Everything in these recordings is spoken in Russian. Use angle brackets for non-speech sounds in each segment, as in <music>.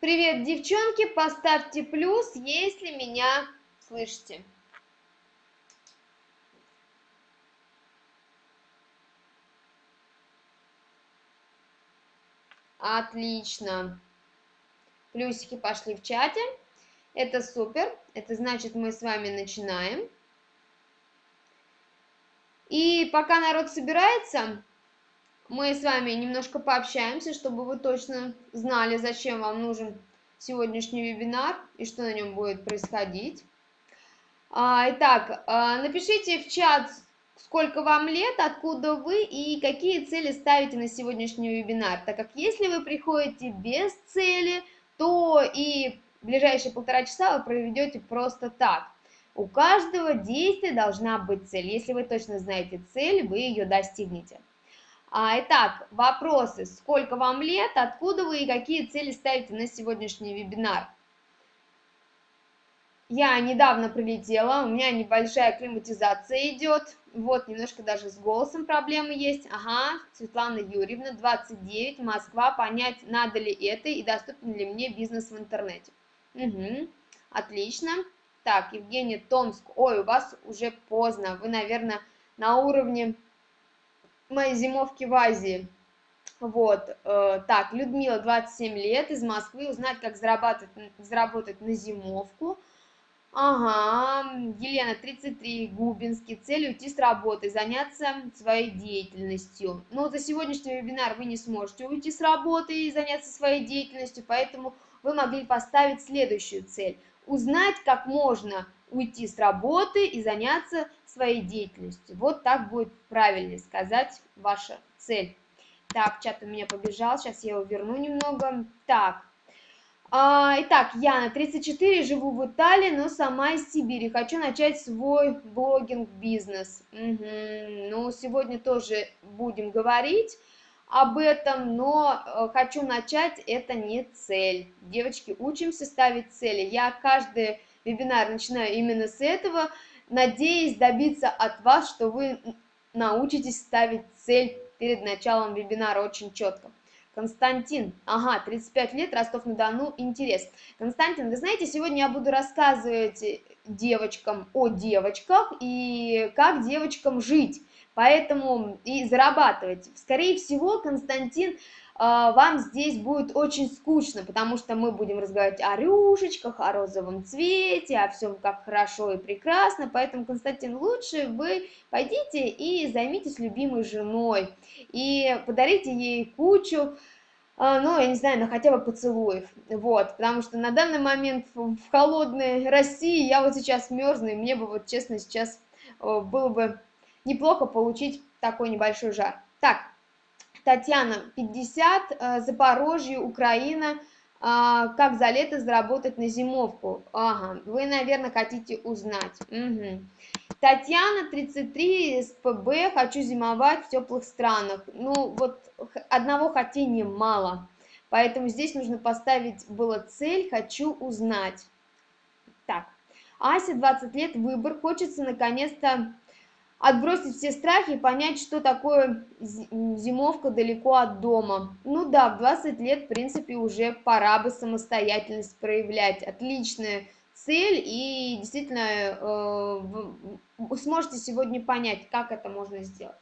Привет, девчонки, поставьте плюс, если меня слышите. Отлично. Плюсики пошли в чате. Это супер. Это значит, мы с вами начинаем. И пока народ собирается, мы с вами немножко пообщаемся, чтобы вы точно знали, зачем вам нужен сегодняшний вебинар и что на нем будет происходить. А, итак, а, напишите в чат, сколько вам лет, откуда вы и какие цели ставите на сегодняшний вебинар, так как если вы приходите без цели, то и ближайшие полтора часа вы проведете просто так. У каждого действия должна быть цель. Если вы точно знаете цель, вы ее достигнете. А, итак, вопросы. Сколько вам лет, откуда вы и какие цели ставите на сегодняшний вебинар? Я недавно прилетела, у меня небольшая климатизация идет. Вот, немножко даже с голосом проблемы есть. Ага, Светлана Юрьевна, 29, Москва. Понять, надо ли это и доступен ли мне бизнес в интернете. Угу, отлично. Так, Евгения, Томск. Ой, у вас уже поздно. Вы, наверное, на уровне моей зимовки в Азии. Вот, э, так, Людмила, 27 лет, из Москвы, узнать, как зарабатывать, заработать на зимовку. Ага, Елена, 33, Губинский, цель уйти с работы, заняться своей деятельностью. Но за сегодняшний вебинар вы не сможете уйти с работы и заняться своей деятельностью, поэтому вы могли поставить следующую цель. Узнать, как можно уйти с работы и заняться своей деятельностью. Вот так будет правильнее сказать ваша цель. Так, чат у меня побежал, сейчас я его верну немного. Так, а, итак, Яна, 34, живу в Италии, но сама из Сибири. Хочу начать свой блогинг-бизнес. Угу. Ну, сегодня тоже будем говорить об этом, но э, хочу начать, это не цель. Девочки, учимся ставить цели. Я каждый вебинар начинаю именно с этого, надеясь добиться от вас, что вы научитесь ставить цель перед началом вебинара очень четко. Константин, ага, 35 лет, Ростов-на-Дону, интерес. Константин, вы знаете, сегодня я буду рассказывать девочкам о девочках и как девочкам жить, поэтому и зарабатывать. Скорее всего, Константин вам здесь будет очень скучно, потому что мы будем разговаривать о рюшечках, о розовом цвете, о всем как хорошо и прекрасно, поэтому, Константин, лучше вы пойдите и займитесь любимой женой, и подарите ей кучу, а, ну, я не знаю, на хотя бы поцелуев, вот, потому что на данный момент в холодной России я вот сейчас мерзну, и мне бы вот, честно, сейчас было бы неплохо получить такой небольшой жар. Так, Татьяна, 50, э, Запорожье, Украина. А, как за лето заработать на зимовку? Ага, вы, наверное, хотите узнать. Угу. Татьяна, 33, СПБ, хочу зимовать в теплых странах. Ну, вот одного хотения мало. Поэтому здесь нужно поставить было цель «хочу узнать». Так, Ася, 20 лет, выбор. Хочется наконец-то отбросить все страхи и понять, что такое зимовка далеко от дома. Ну да, в 20 лет, в принципе, уже пора бы самостоятельность проявлять. Отличная цель, и действительно э, сможете сегодня понять, как это можно сделать.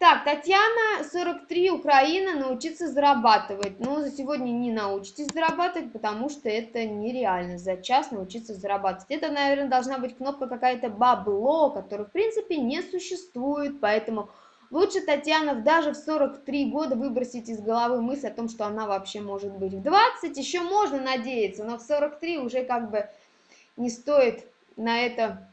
Так, Татьяна, 43, Украина, научиться зарабатывать. Но за сегодня не научитесь зарабатывать, потому что это нереально за час научиться зарабатывать. Это, наверное, должна быть кнопка какая-то бабло, которая, в принципе, не существует. Поэтому лучше, Татьяна, даже в 43 года выбросить из головы мысль о том, что она вообще может быть. В 20 еще можно надеяться, но в 43 уже как бы не стоит на это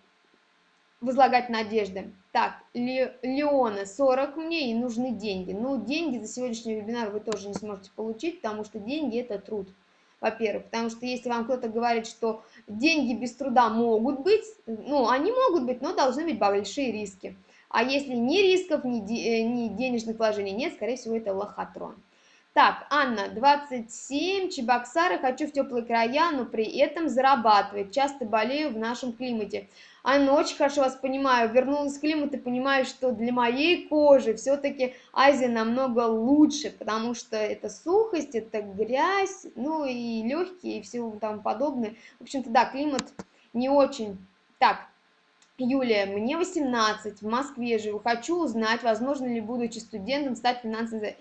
возлагать надежды. Так, Леона, 40 мне и нужны деньги. Ну, деньги за сегодняшний вебинар вы тоже не сможете получить, потому что деньги – это труд. Во-первых, потому что если вам кто-то говорит, что деньги без труда могут быть, ну, они могут быть, но должны быть большие риски. А если ни рисков, ни, де, э, ни денежных вложений нет, скорее всего, это лохотрон. Так, Анна, 27, Чебоксары, хочу в теплые края, но при этом зарабатывать. Часто болею в нашем климате. Анна, очень хорошо вас понимаю. Вернулась в климат и понимаю, что для моей кожи все-таки Азия намного лучше, потому что это сухость, это грязь, ну и легкие и все там подобное. В общем-то, да, климат не очень. Так, Юлия, мне 18, в Москве живу, хочу узнать, возможно ли, будучи студентом, стать финансовым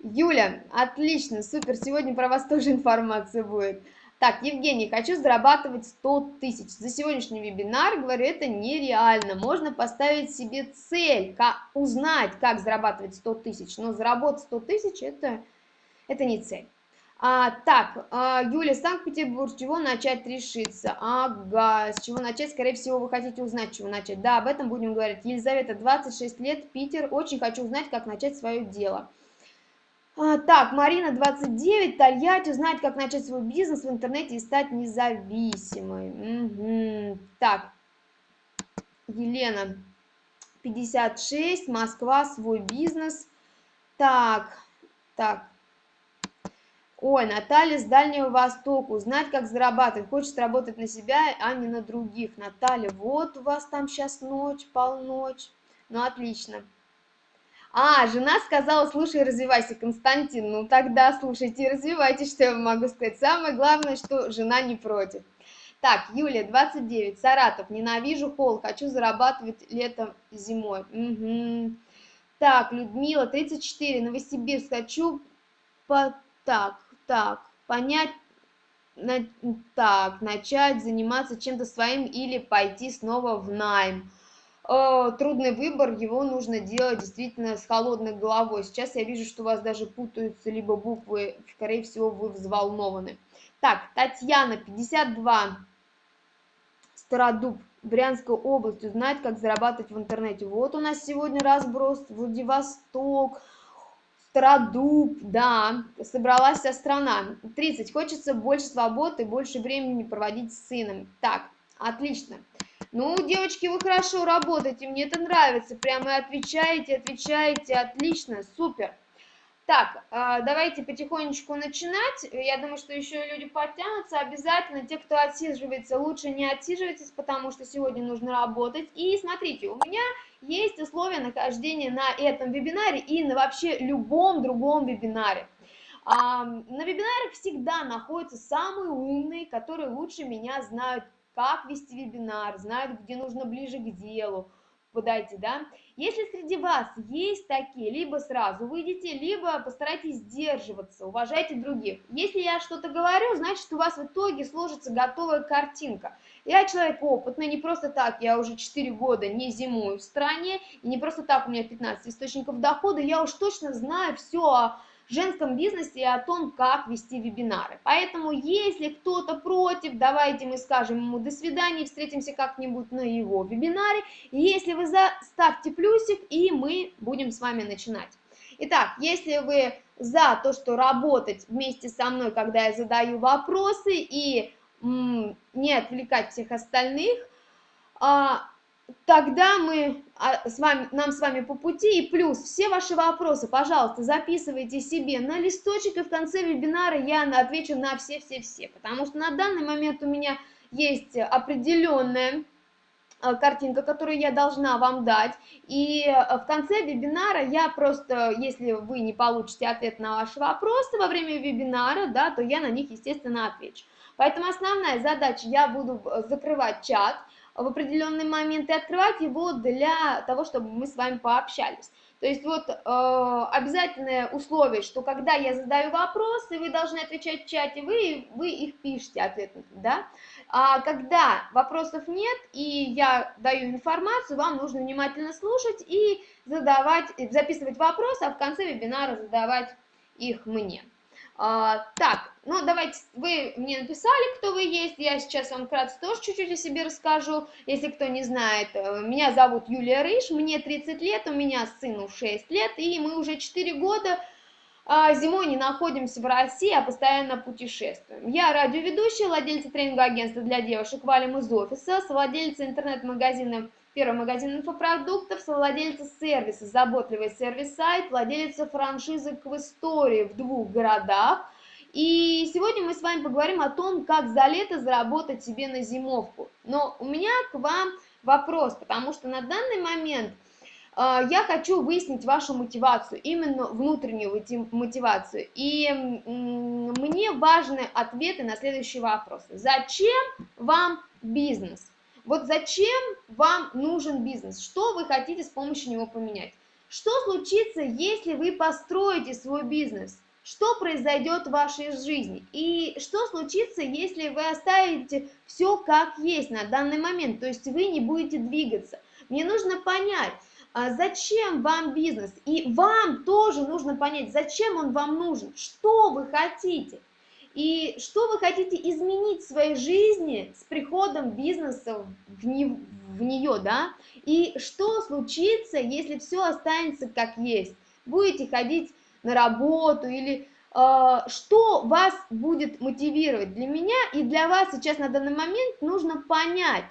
Юля, отлично, супер, сегодня про вас тоже информация будет. Так, Евгений, хочу зарабатывать 100 тысяч. За сегодняшний вебинар, говорю, это нереально. Можно поставить себе цель, как, узнать, как зарабатывать 100 тысяч. Но заработать 100 тысяч, это, это не цель. А, так, а, Юля, Санкт-Петербург, с чего начать решиться? Ага, с чего начать? Скорее всего, вы хотите узнать, с чего начать. Да, об этом будем говорить. Елизавета, 26 лет, Питер. Очень хочу узнать, как начать свое дело. А, так, Марина, 29, Тольятти, узнать, как начать свой бизнес в интернете и стать независимой. Угу. Так, Елена, 56, Москва, свой бизнес. Так, так. Ой, Наталья с Дальнего Востока, узнать, как зарабатывать. Хочет работать на себя, а не на других. Наталья, вот у вас там сейчас ночь, полночь. Ну, отлично. А, жена сказала, слушай, развивайся, Константин. Ну тогда слушайте и развивайтесь, что я могу сказать. Самое главное, что жена не против. Так, Юлия, 29, Саратов. Ненавижу холод, хочу зарабатывать летом зимой. Угу. Так, Людмила, 34, Новосибирск. Хочу по... так, так, понять, на... так, начать заниматься чем-то своим или пойти снова в найм. Э, трудный выбор, его нужно делать действительно с холодной головой. Сейчас я вижу, что у вас даже путаются либо буквы, скорее всего, вы взволнованы. Так, Татьяна, 52, Стародуб, Брянская область, узнать, как зарабатывать в интернете. Вот у нас сегодня разброс, Владивосток, Стародуб, да, собралась вся страна. 30, хочется больше свободы, больше времени проводить с сыном. Так, отлично. Ну, девочки, вы хорошо работаете, мне это нравится. Прямо отвечаете, отвечаете, отлично, супер. Так, а, давайте потихонечку начинать. Я думаю, что еще люди подтянутся. Обязательно те, кто отсиживается, лучше не отсиживайтесь, потому что сегодня нужно работать. И смотрите, у меня есть условия нахождения на этом вебинаре и на вообще любом другом вебинаре. На вебинарах всегда находятся самые умные, которые лучше меня знают как вести вебинар, знают, где нужно ближе к делу, подайте, да. Если среди вас есть такие, либо сразу выйдите, либо постарайтесь сдерживаться, уважайте других. Если я что-то говорю, значит у вас в итоге сложится готовая картинка. Я человек опытный, не просто так, я уже 4 года не зимую в стране, и не просто так у меня 15 источников дохода, я уж точно знаю все о женском бизнесе и о том, как вести вебинары. Поэтому, если кто-то против, давайте мы скажем ему до свидания, встретимся как-нибудь на его вебинаре. Если вы за, ставьте плюсик, и мы будем с вами начинать. Итак, если вы за то, что работать вместе со мной, когда я задаю вопросы, и не отвлекать всех остальных, а, тогда мы а, с вами, нам с вами по пути. И плюс все ваши вопросы, пожалуйста, записывайте себе на листочек, и в конце вебинара я отвечу на все-все-все. Потому что на данный момент у меня есть определенная а, картинка, которую я должна вам дать. И а, в конце вебинара я просто, если вы не получите ответ на ваши вопросы во время вебинара, да, то я на них, естественно, отвечу. Поэтому основная задача, я буду закрывать чат, в определенный момент и открывать его для того, чтобы мы с вами пообщались. То есть вот э, обязательное условие, что когда я задаю вопросы, вы должны отвечать в чате, вы, вы их пишете ответ, да? А когда вопросов нет и я даю информацию, вам нужно внимательно слушать и задавать, записывать вопросы, а в конце вебинара задавать их мне. А, так, ну давайте, вы мне написали, кто вы есть, я сейчас вам вкратце тоже чуть-чуть о себе расскажу, если кто не знает. Э, меня зовут Юлия Рыж, мне 30 лет, у меня сыну 6 лет, и мы уже 4 года а, зимой не находимся в России, а постоянно путешествуем. Я радиоведущая, владельца тренингового агентства для девушек «Валим из офиса», совладельца интернет-магазина Первый магазин инфопродуктов, совладельца сервиса, заботливый сервис-сайт, владелица франшизы Квестории в двух городах. И сегодня мы с вами поговорим о том, как за лето заработать себе на зимовку. Но у меня к вам вопрос, потому что на данный момент э, я хочу выяснить вашу мотивацию, именно внутреннюю мотивацию. И мне важны ответы на следующие вопросы. Зачем вам бизнес? Вот зачем вам нужен бизнес? Что вы хотите с помощью него поменять? Что случится, если вы построите свой бизнес? Что произойдет в вашей жизни? И что случится, если вы оставите все как есть на данный момент, то есть вы не будете двигаться? Мне нужно понять, а зачем вам бизнес? И вам тоже нужно понять, зачем он вам нужен, что вы хотите. И что вы хотите изменить в своей жизни с приходом бизнеса в, не, в нее, да? И что случится, если все останется как есть? Будете ходить на работу или э, что вас будет мотивировать? Для меня и для вас сейчас на данный момент нужно понять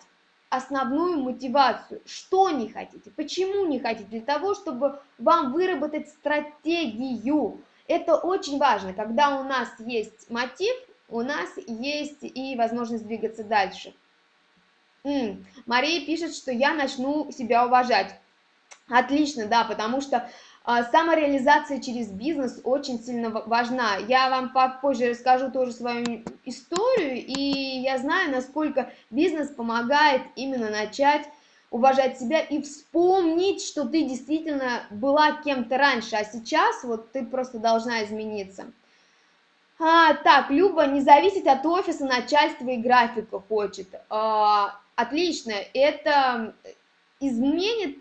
основную мотивацию, что не хотите, почему не хотите, для того, чтобы вам выработать стратегию, это очень важно, когда у нас есть мотив, у нас есть и возможность двигаться дальше. М Мария пишет, что я начну себя уважать. Отлично, да, потому что а, самореализация через бизнес очень сильно важна. Я вам попозже расскажу тоже свою историю, и я знаю, насколько бизнес помогает именно начать уважать себя и вспомнить, что ты действительно была кем-то раньше, а сейчас вот ты просто должна измениться. А, так, Люба, не зависеть от офиса, начальства и графика хочет. А, отлично, это изменит,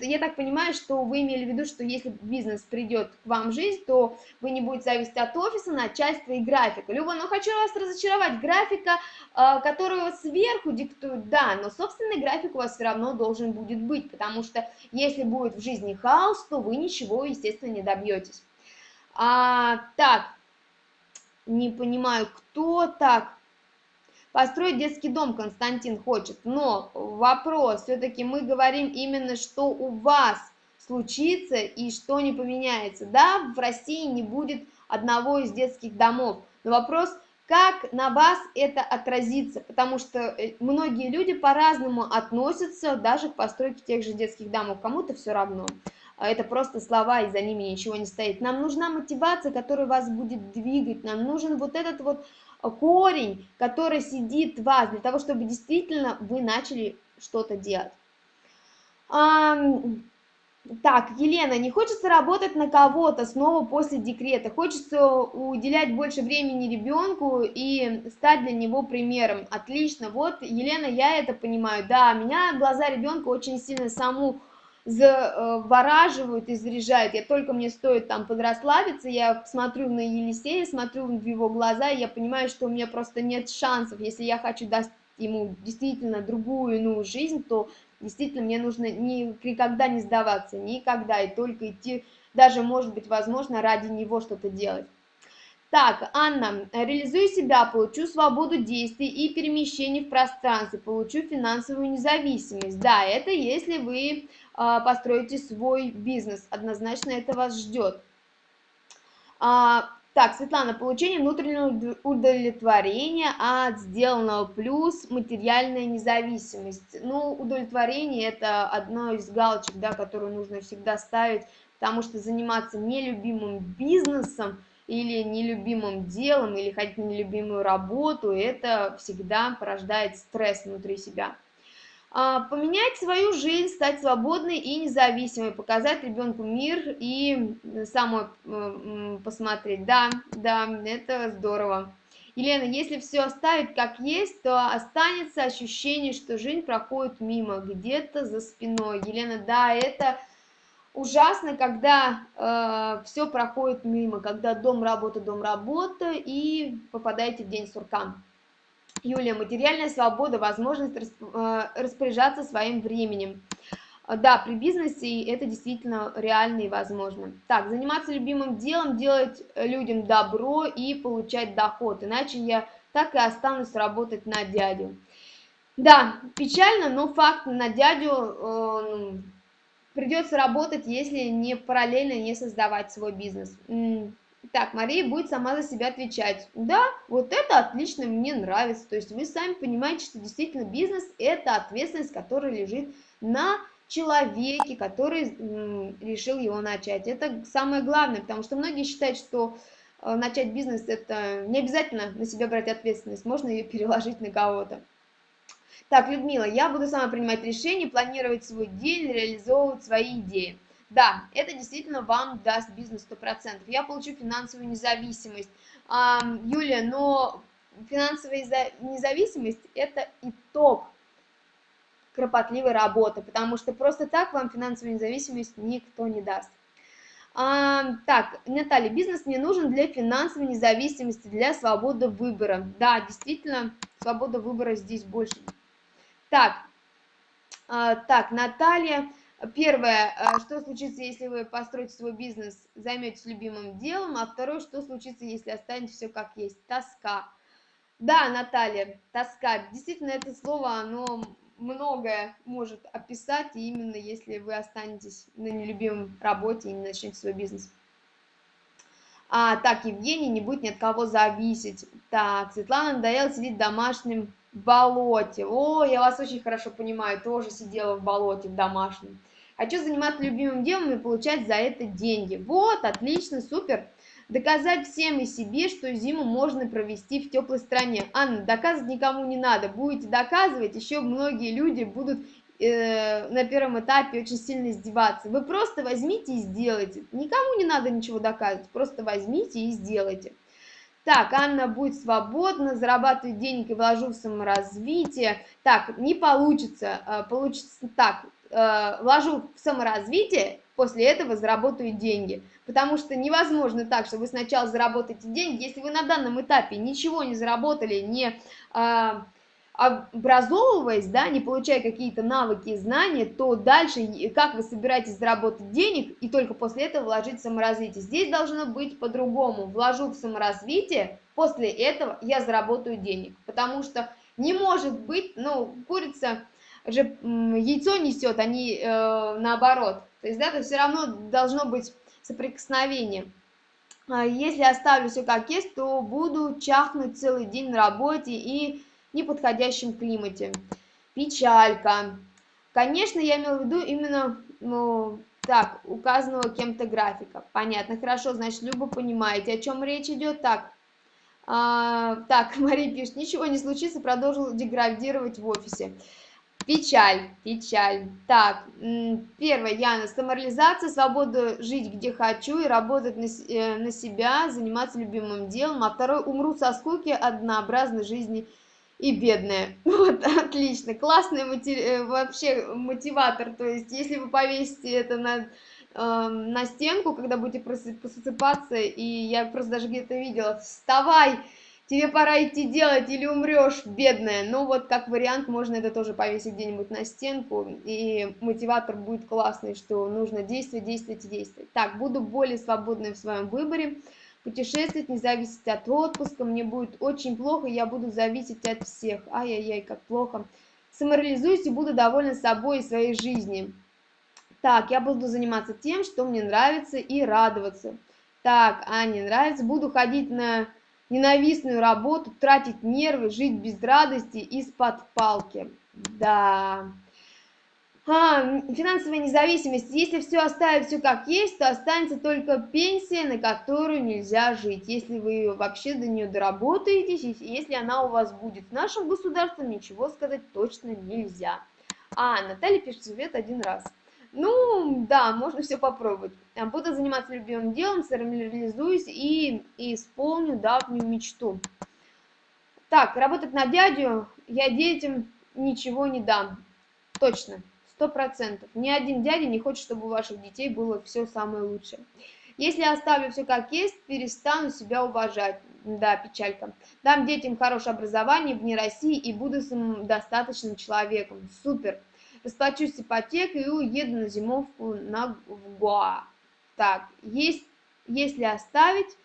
я так понимаю, что вы имели в виду, что если бизнес придет к вам в жизнь, то вы не будете зависеть от офиса, начальства и графика. Люба, но хочу вас разочаровать, графика, а, которую сверху диктуют, да, но собственный график у вас все равно должен будет быть, потому что если будет в жизни хаос, то вы ничего, естественно, не добьетесь. А, так, не понимаю, кто так, Построить детский дом Константин хочет, но вопрос, все-таки мы говорим именно, что у вас случится и что не поменяется. Да, в России не будет одного из детских домов, но вопрос, как на вас это отразится, потому что э, многие люди по-разному относятся даже к постройке тех же детских домов, кому-то все равно. А это просто слова, и за ними ничего не стоит. Нам нужна мотивация, которая вас будет двигать, нам нужен вот этот вот корень, который сидит в вас, для того, чтобы действительно вы начали что-то делать. А, так, Елена, не хочется работать на кого-то снова после декрета, хочется уделять больше времени ребенку и стать для него примером. Отлично, вот, Елена, я это понимаю, да, меня глаза ребенка очень сильно саму завораживают и заряжают. Я только мне стоит там подрасслабиться, я смотрю на Елисея, смотрю в его глаза, и я понимаю, что у меня просто нет шансов. Если я хочу дать ему действительно другую иную жизнь, то действительно мне нужно ни, никогда не сдаваться, никогда, и только идти, даже, может быть, возможно, ради него что-то делать. Так, Анна, реализую себя, получу свободу действий и перемещений в пространстве, получу финансовую независимость. Да, это если вы построите свой бизнес. Однозначно это вас ждет. А, так, Светлана, получение внутреннего удовлетворения от сделанного плюс материальная независимость. Ну, удовлетворение это одно из галочек, да, которую нужно всегда ставить, потому что заниматься нелюбимым бизнесом или нелюбимым делом, или ходить на нелюбимую работу, это всегда порождает стресс внутри себя. А, поменять свою жизнь, стать свободной и независимой, показать ребенку мир и самой посмотреть. Да, да, это здорово. Елена, если все оставить как есть, то останется ощущение, что жизнь проходит мимо, где-то за спиной. Елена, да, это ужасно, когда э, все проходит мимо, когда дом, работа, дом, работа, и попадаете в день сурка. Юлия, материальная свобода, возможность э, распоряжаться своим временем. Да, при бизнесе это действительно реально и возможно. Так, заниматься любимым делом, делать людям добро и получать доход, иначе я так и останусь работать на дядю. Да, печально, но факт на дядю э, ну, придется работать, если не параллельно не создавать свой бизнес. Так, Мария будет сама за себя отвечать. Да, вот это отлично, мне нравится. То есть вы сами понимаете, что действительно бизнес – это ответственность, которая лежит на человеке, который решил его начать. Это самое главное, потому что многие считают, что э, начать бизнес – это не обязательно на себя брать ответственность, можно ее переложить на кого-то. Так, Людмила, я буду сама принимать решения, планировать свой день, реализовывать свои идеи. Да, это действительно вам даст бизнес 100%. Я получу финансовую независимость. Юлия, но финансовая независимость – это итог кропотливой работы, потому что просто так вам финансовую независимость никто не даст. А, так, Наталья, бизнес не нужен для финансовой независимости, для свободы выбора. Да, действительно, свобода выбора здесь больше так, а, так, Наталья. Первое, а, что случится, если вы построите свой бизнес, займетесь любимым делом, а второе, что случится, если останется все как есть, тоска. Да, Наталья, тоска, действительно, это слово, оно многое может описать, и именно если вы останетесь на нелюбимом работе и не начнете свой бизнес. А, так, Евгений, не будет ни от кого зависеть. Так, Светлана надоело сидеть домашним болоте. О, я вас очень хорошо понимаю, тоже сидела в болоте в домашнем. Хочу заниматься любимым делом и получать за это деньги. Вот, отлично, супер. Доказать всем и себе, что зиму можно провести в теплой стране. Анна, доказывать никому не надо. Будете доказывать, еще многие люди будут э, на первом этапе очень сильно издеваться. Вы просто возьмите и сделайте. Никому не надо ничего доказывать, просто возьмите и сделайте. Так, Анна будет свободна, зарабатывать денег и вложу в саморазвитие. Так, не получится. Э, получится так, э, вложу в саморазвитие, после этого заработаю деньги. Потому что невозможно так, что вы сначала заработаете деньги, если вы на данном этапе ничего не заработали, не э, образовываясь, да, не получая какие-то навыки и знания, то дальше как вы собираетесь заработать денег и только после этого вложить в саморазвитие. Здесь должно быть по-другому. Вложу в саморазвитие, после этого я заработаю денег. Потому что не может быть, ну, курица же яйцо несет, а не э, наоборот. То есть, да, то все равно должно быть соприкосновение. А если оставлю все как есть, то буду чахнуть целый день на работе и неподходящем климате. Печалька. Конечно, я имел в виду именно, ну, так, указанного кем-то графика. Понятно, хорошо, значит, Люба понимаете, о чем речь идет. Так, а, так, <laughs> Мария пишет, ничего не случится, продолжил деградировать в офисе. Печаль, печаль. Так, первое, Яна, самореализация, свобода жить где хочу и работать на, э, на себя, заниматься любимым делом. А второе, умру со скуки однообразной жизни и бедная. <laughs> Вот, отлично. Классный мотив... Э, вообще мотиватор. То есть, если вы повесите это на, э, на стенку, когда будете просыпаться, и я просто даже где-то видела, вставай, тебе пора идти делать, или умрешь, бедная. Ну, вот как вариант, можно это тоже повесить где-нибудь на стенку, и мотиватор будет классный, что нужно действовать, действовать и действовать. Так, буду более свободной в своем выборе. Путешествовать не зависеть от отпуска, мне будет очень плохо, я буду зависеть от всех. Ай-яй-яй, как плохо. Самореализуюсь и буду довольна собой и своей жизнью. Так, я буду заниматься тем, что мне нравится, и радоваться. Так, а не нравится, буду ходить на ненавистную работу, тратить нервы, жить без радости из-под палки. Да... А, финансовая независимость. Если все оставить все как есть, то останется только пенсия, на которую нельзя жить. Если вы вообще до нее доработаетесь, если она у вас будет. В нашем государстве ничего сказать точно нельзя. А, Наталья пишет совет один раз. Ну, да, можно все попробовать. А, буду заниматься любимым делом, самореализуюсь и, и исполню давнюю мечту. Так, работать на дядю я детям ничего не дам. Точно сто процентов. Ни один дядя не хочет, чтобы у ваших детей было все самое лучшее. Если оставлю все как есть, перестану себя уважать. Да, печалька. Дам детям хорошее образование вне России и буду самодостаточным человеком. Супер. Расплачусь ипотекой и уеду на зимовку на в Гоа. Так, есть, если оставить,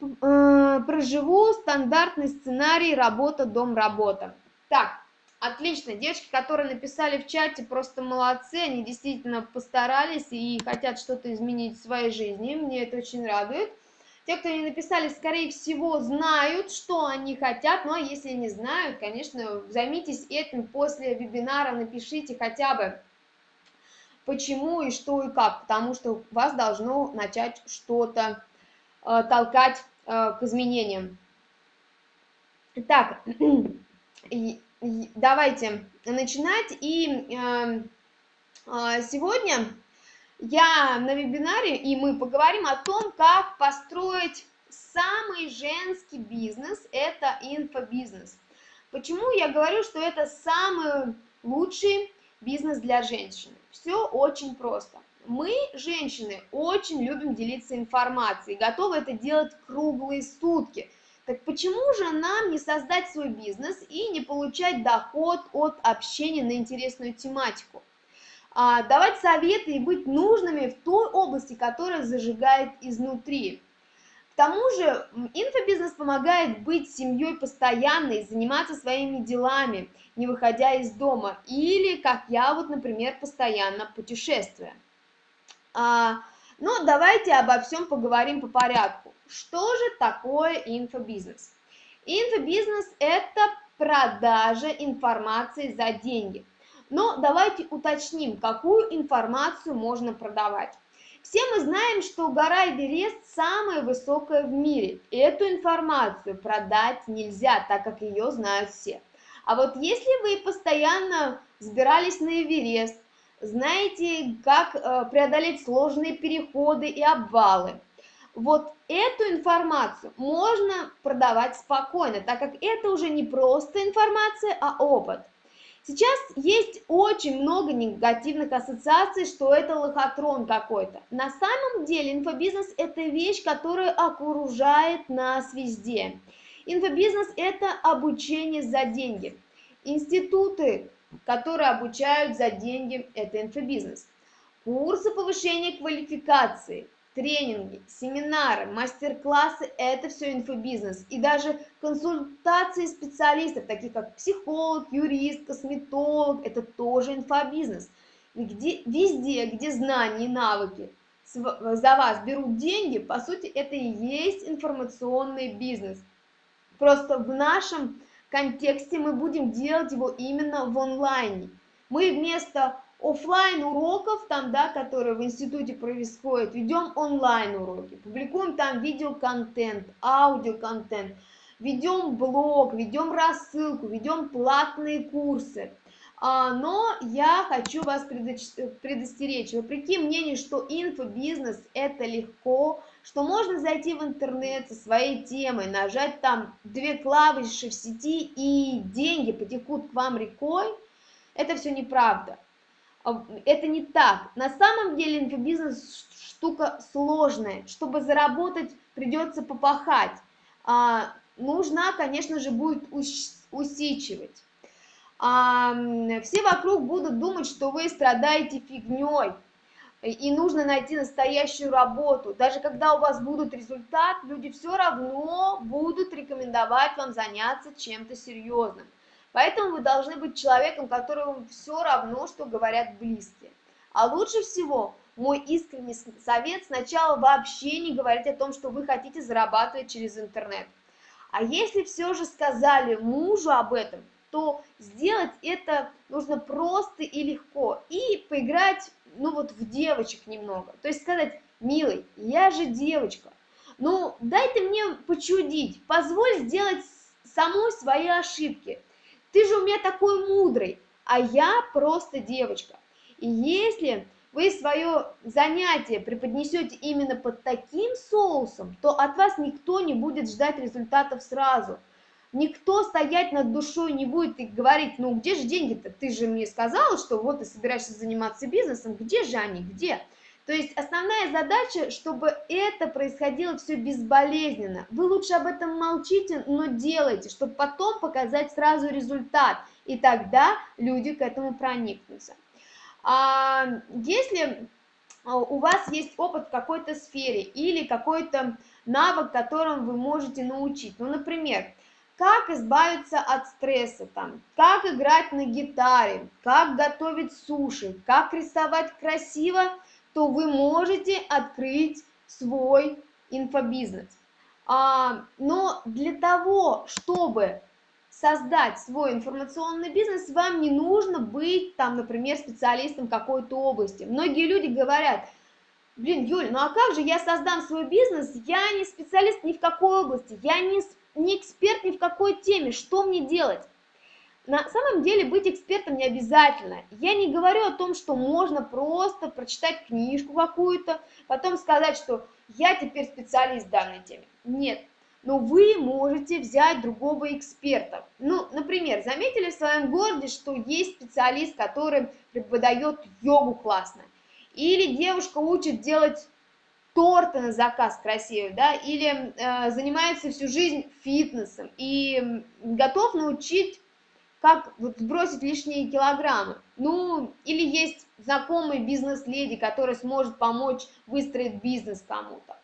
э, проживу стандартный сценарий работа-дом-работа. Так, Отлично, девочки, которые написали в чате, просто молодцы, они действительно постарались и хотят что-то изменить в своей жизни, мне это очень радует. Те, кто не написали, скорее всего, знают, что они хотят, ну а если не знают, конечно, займитесь этим после вебинара, напишите хотя бы, почему и что и как, потому что вас должно начать что-то э, толкать э, к изменениям. Так, <clears throat> давайте начинать. И э, э, сегодня я на вебинаре, и мы поговорим о том, как построить самый женский бизнес, это инфобизнес. Почему я говорю, что это самый лучший бизнес для женщины? Все очень просто. Мы, женщины, очень любим делиться информацией, готовы это делать круглые сутки – так почему же нам не создать свой бизнес и не получать доход от общения на интересную тематику? А, давать советы и быть нужными в той области, которая зажигает изнутри. К тому же инфобизнес помогает быть семьей постоянной, заниматься своими делами, не выходя из дома, или, как я вот, например, постоянно путешествуя. А, но давайте обо всем поговорим по порядку. Что же такое инфобизнес? Инфобизнес – это продажа информации за деньги. Но давайте уточним, какую информацию можно продавать. Все мы знаем, что гора Эверест самая высокая в мире. Эту информацию продать нельзя, так как ее знают все. А вот если вы постоянно сбирались на Эверест, знаете, как э, преодолеть сложные переходы и обвалы, вот эту информацию можно продавать спокойно, так как это уже не просто информация, а опыт. Сейчас есть очень много негативных ассоциаций, что это лохотрон какой-то. На самом деле инфобизнес – это вещь, которая окружает нас везде. Инфобизнес – это обучение за деньги. Институты, которые обучают за деньги – это инфобизнес. Курсы повышения квалификации – тренинги, семинары, мастер-классы – это все инфобизнес. И даже консультации специалистов, таких как психолог, юрист, косметолог – это тоже инфобизнес. Где, везде, где знания и навыки за вас берут деньги, по сути, это и есть информационный бизнес. Просто в нашем контексте мы будем делать его именно в онлайне. Мы вместо офлайн уроков, там, да, которые в институте происходят, ведем онлайн уроки, публикуем там видеоконтент, аудиоконтент, ведем блог, ведем рассылку, ведем платные курсы. А, но я хочу вас предостеречь, вопреки мнению, что инфобизнес это легко, что можно зайти в интернет со своей темой, нажать там две клавиши в сети и деньги потекут к вам рекой, это все неправда. Это не так. На самом деле инфобизнес штука сложная. Чтобы заработать, придется попахать. А, нужна, конечно же, будет усичивать. А, все вокруг будут думать, что вы страдаете фигней. И нужно найти настоящую работу. Даже когда у вас будут результат, люди все равно будут рекомендовать вам заняться чем-то серьезным. Поэтому вы должны быть человеком, которому все равно, что говорят близкие. А лучше всего мой искренний совет сначала вообще не говорить о том, что вы хотите зарабатывать через интернет. А если все же сказали мужу об этом, то сделать это нужно просто и легко. И поиграть, ну вот, в девочек немного. То есть сказать, милый, я же девочка, ну дай ты мне почудить, позволь сделать самой свои ошибки – ты же у меня такой мудрый, а я просто девочка. И если вы свое занятие преподнесете именно под таким соусом, то от вас никто не будет ждать результатов сразу. Никто стоять над душой не будет и говорить, ну где же деньги-то? Ты же мне сказала, что вот ты собираешься заниматься бизнесом, где же они, где? То есть основная задача, чтобы это происходило все безболезненно. Вы лучше об этом молчите, но делайте, чтобы потом показать сразу результат. И тогда люди к этому проникнутся. А если а, у вас есть опыт в какой-то сфере или какой-то навык, которым вы можете научить, ну, например, как избавиться от стресса, там, как играть на гитаре, как готовить суши, как рисовать красиво, то вы можете открыть свой инфобизнес. А, но для того, чтобы создать свой информационный бизнес, вам не нужно быть, там, например, специалистом какой-то области. Многие люди говорят, блин, Юль, ну а как же я создам свой бизнес, я не специалист ни в какой области, я не, не эксперт ни в какой теме, что мне делать? На самом деле быть экспертом не обязательно. Я не говорю о том, что можно просто прочитать книжку какую-то, потом сказать, что я теперь специалист в данной теме. Нет, но вы можете взять другого эксперта. Ну, например, заметили в своем городе, что есть специалист, который преподает йогу классно, или девушка учит делать торты на заказ красивые, да, или э, занимается всю жизнь фитнесом и готов научить, как вот сбросить лишние килограммы. Ну, или есть знакомый бизнес-леди, который сможет помочь выстроить бизнес кому-то.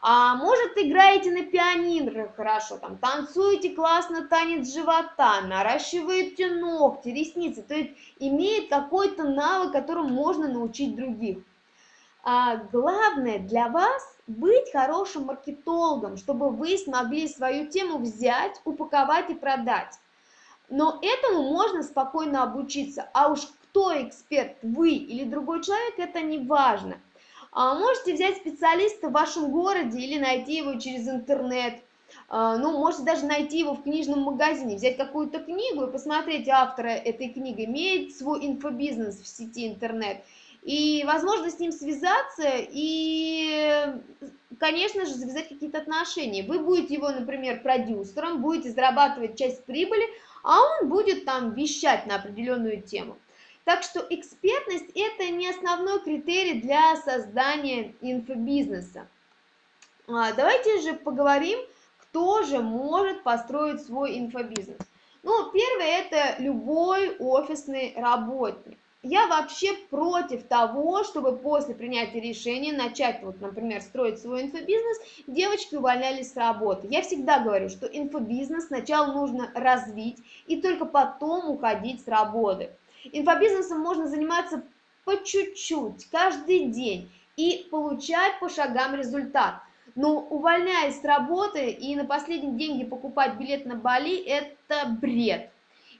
А может, играете на пианино хорошо, там, танцуете классно танец живота, наращиваете ногти, ресницы, то есть имеет какой-то навык, которым можно научить других. А главное для вас быть хорошим маркетологом, чтобы вы смогли свою тему взять, упаковать и продать. Но этому можно спокойно обучиться, а уж кто эксперт, вы или другой человек, это не важно. А можете взять специалиста в вашем городе или найти его через интернет. А, ну, можете даже найти его в книжном магазине, взять какую-то книгу и посмотреть автора этой книги, имеет свой инфобизнес в сети интернет. И, возможно, с ним связаться и, конечно же, завязать какие-то отношения. Вы будете его, например, продюсером, будете зарабатывать часть прибыли, а он будет там вещать на определенную тему. Так что экспертность – это не основной критерий для создания инфобизнеса. А, давайте же поговорим, кто же может построить свой инфобизнес. Ну, первое – это любой офисный работник. Я вообще против того, чтобы после принятия решения начать, вот, например, строить свой инфобизнес, девочки увольнялись с работы. Я всегда говорю, что инфобизнес сначала нужно развить и только потом уходить с работы. Инфобизнесом можно заниматься по чуть-чуть, каждый день и получать по шагам результат. Но увольняясь с работы и на последние деньги покупать билет на Бали – это бред.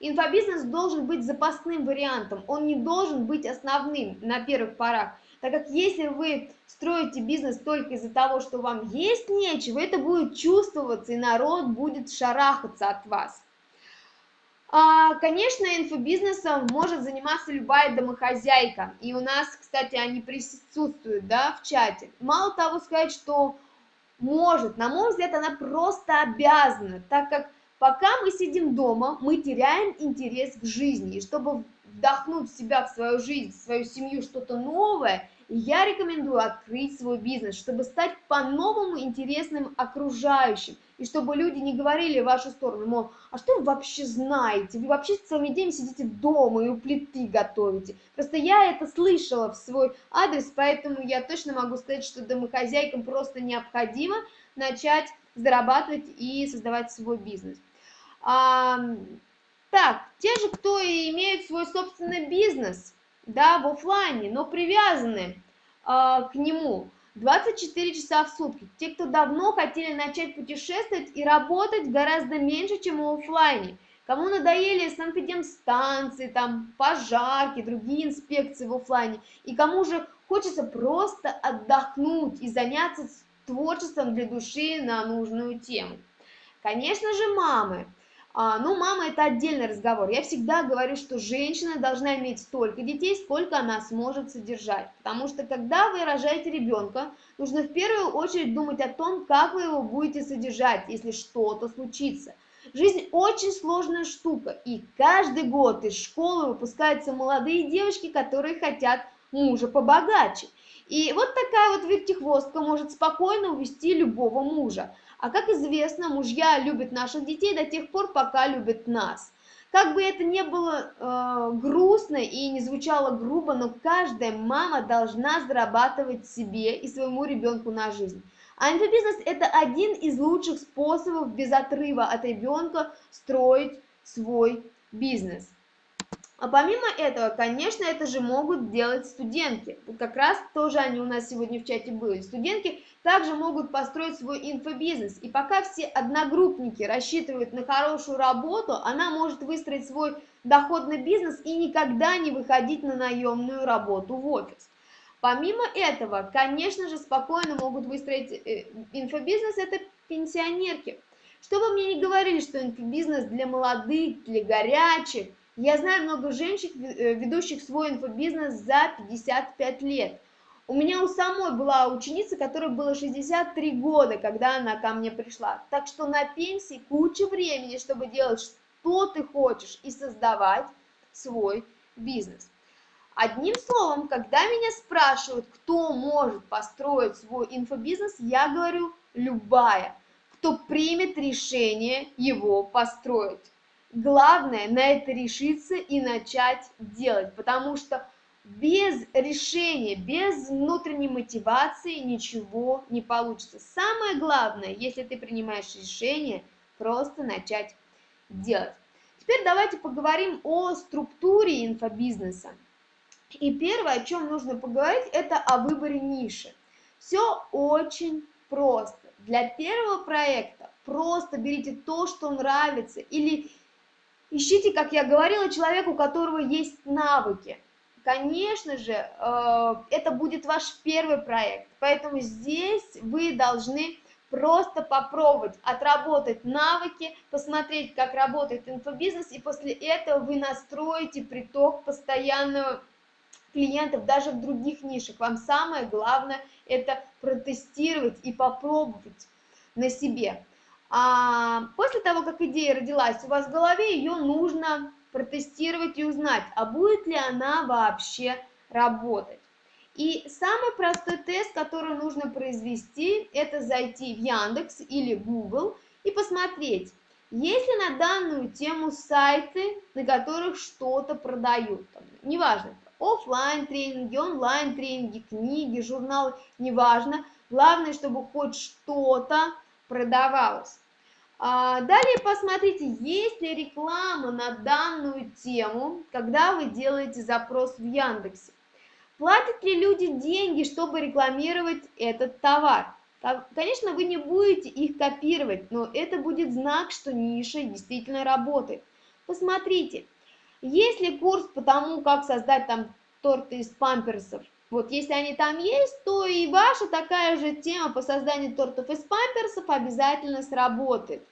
Инфобизнес должен быть запасным вариантом, он не должен быть основным на первых порах. Так как если вы строите бизнес только из-за того, что вам есть нечего, это будет чувствоваться, и народ будет шарахаться от вас. А, конечно, инфобизнесом может заниматься любая домохозяйка. И у нас, кстати, они присутствуют да, в чате. Мало того сказать, что может, на мой взгляд, она просто обязана, так как пока мы сидим дома, мы теряем интерес к жизни. И чтобы вдохнуть в себя, в свою жизнь, в свою семью что-то новое – я рекомендую открыть свой бизнес, чтобы стать по-новому интересным окружающим, и чтобы люди не говорили в вашу сторону, мол, а что вы вообще знаете, вы вообще целыми днями сидите дома и у плиты готовите. Просто я это слышала в свой адрес, поэтому я точно могу сказать, что домохозяйкам просто необходимо начать зарабатывать и создавать свой бизнес. А, так, те же, кто имеют свой собственный бизнес – да, в офлайне, но привязаны э, к нему 24 часа в сутки. Те, кто давно хотели начать путешествовать и работать гораздо меньше, чем в офлайне. Кому надоели санэпидемстанции, там, пожарки, другие инспекции в офлайне. И кому же хочется просто отдохнуть и заняться творчеством для души на нужную тему. Конечно же, мамы. А, ну, мама – это отдельный разговор. Я всегда говорю, что женщина должна иметь столько детей, сколько она сможет содержать. Потому что, когда вы рожаете ребенка, нужно в первую очередь думать о том, как вы его будете содержать, если что-то случится. Жизнь очень сложная штука, и каждый год из школы выпускаются молодые девочки, которые хотят мужа побогаче. И вот такая вот вертихвостка может спокойно увести любого мужа. А как известно, мужья любят наших детей до тех пор, пока любят нас. Как бы это ни было э, грустно и не звучало грубо, но каждая мама должна зарабатывать себе и своему ребенку на жизнь. А инфобизнес – это один из лучших способов без отрыва от ребенка строить свой бизнес. А помимо этого, конечно, это же могут делать студентки. Как раз тоже они у нас сегодня в чате были. Студентки также могут построить свой инфобизнес. И пока все одногруппники рассчитывают на хорошую работу, она может выстроить свой доходный бизнес и никогда не выходить на наемную работу в офис. Помимо этого, конечно же, спокойно могут выстроить э, инфобизнес это пенсионерки. Что бы мне ни говорили, что инфобизнес для молодых, для горячих, я знаю много женщин, э, ведущих свой инфобизнес за 55 лет. У меня у самой была ученица, которой было 63 года, когда она ко мне пришла. Так что на пенсии куча времени, чтобы делать, что ты хочешь, и создавать свой бизнес. Одним словом, когда меня спрашивают, кто может построить свой инфобизнес, я говорю любая, кто примет решение его построить. Главное на это решиться и начать делать, потому что без решения, без внутренней мотивации ничего не получится. Самое главное, если ты принимаешь решение, просто начать делать. Теперь давайте поговорим о структуре инфобизнеса. И первое, о чем нужно поговорить, это о выборе ниши. Все очень просто. Для первого проекта просто берите то, что нравится, или Ищите, как я говорила, человека, у которого есть навыки. Конечно же, э, это будет ваш первый проект, поэтому здесь вы должны просто попробовать отработать навыки, посмотреть, как работает инфобизнес, и после этого вы настроите приток постоянного клиентов даже в других нишах. Вам самое главное это протестировать и попробовать на себе. А после того, как идея родилась у вас в голове, ее нужно протестировать и узнать, а будет ли она вообще работать. И самый простой тест, который нужно произвести, это зайти в Яндекс или Google и посмотреть, есть ли на данную тему сайты, на которых что-то продают. Там, неважно, офлайн тренинги, онлайн тренинги, книги, журналы, неважно. Главное, чтобы хоть что-то продавалось. А, далее посмотрите, есть ли реклама на данную тему, когда вы делаете запрос в Яндексе. Платят ли люди деньги, чтобы рекламировать этот товар? Конечно, вы не будете их копировать, но это будет знак, что ниша действительно работает. Посмотрите, есть ли курс по тому, как создать там торты из памперсов, вот если они там есть, то и ваша такая же тема по созданию тортов из памперсов обязательно сработает.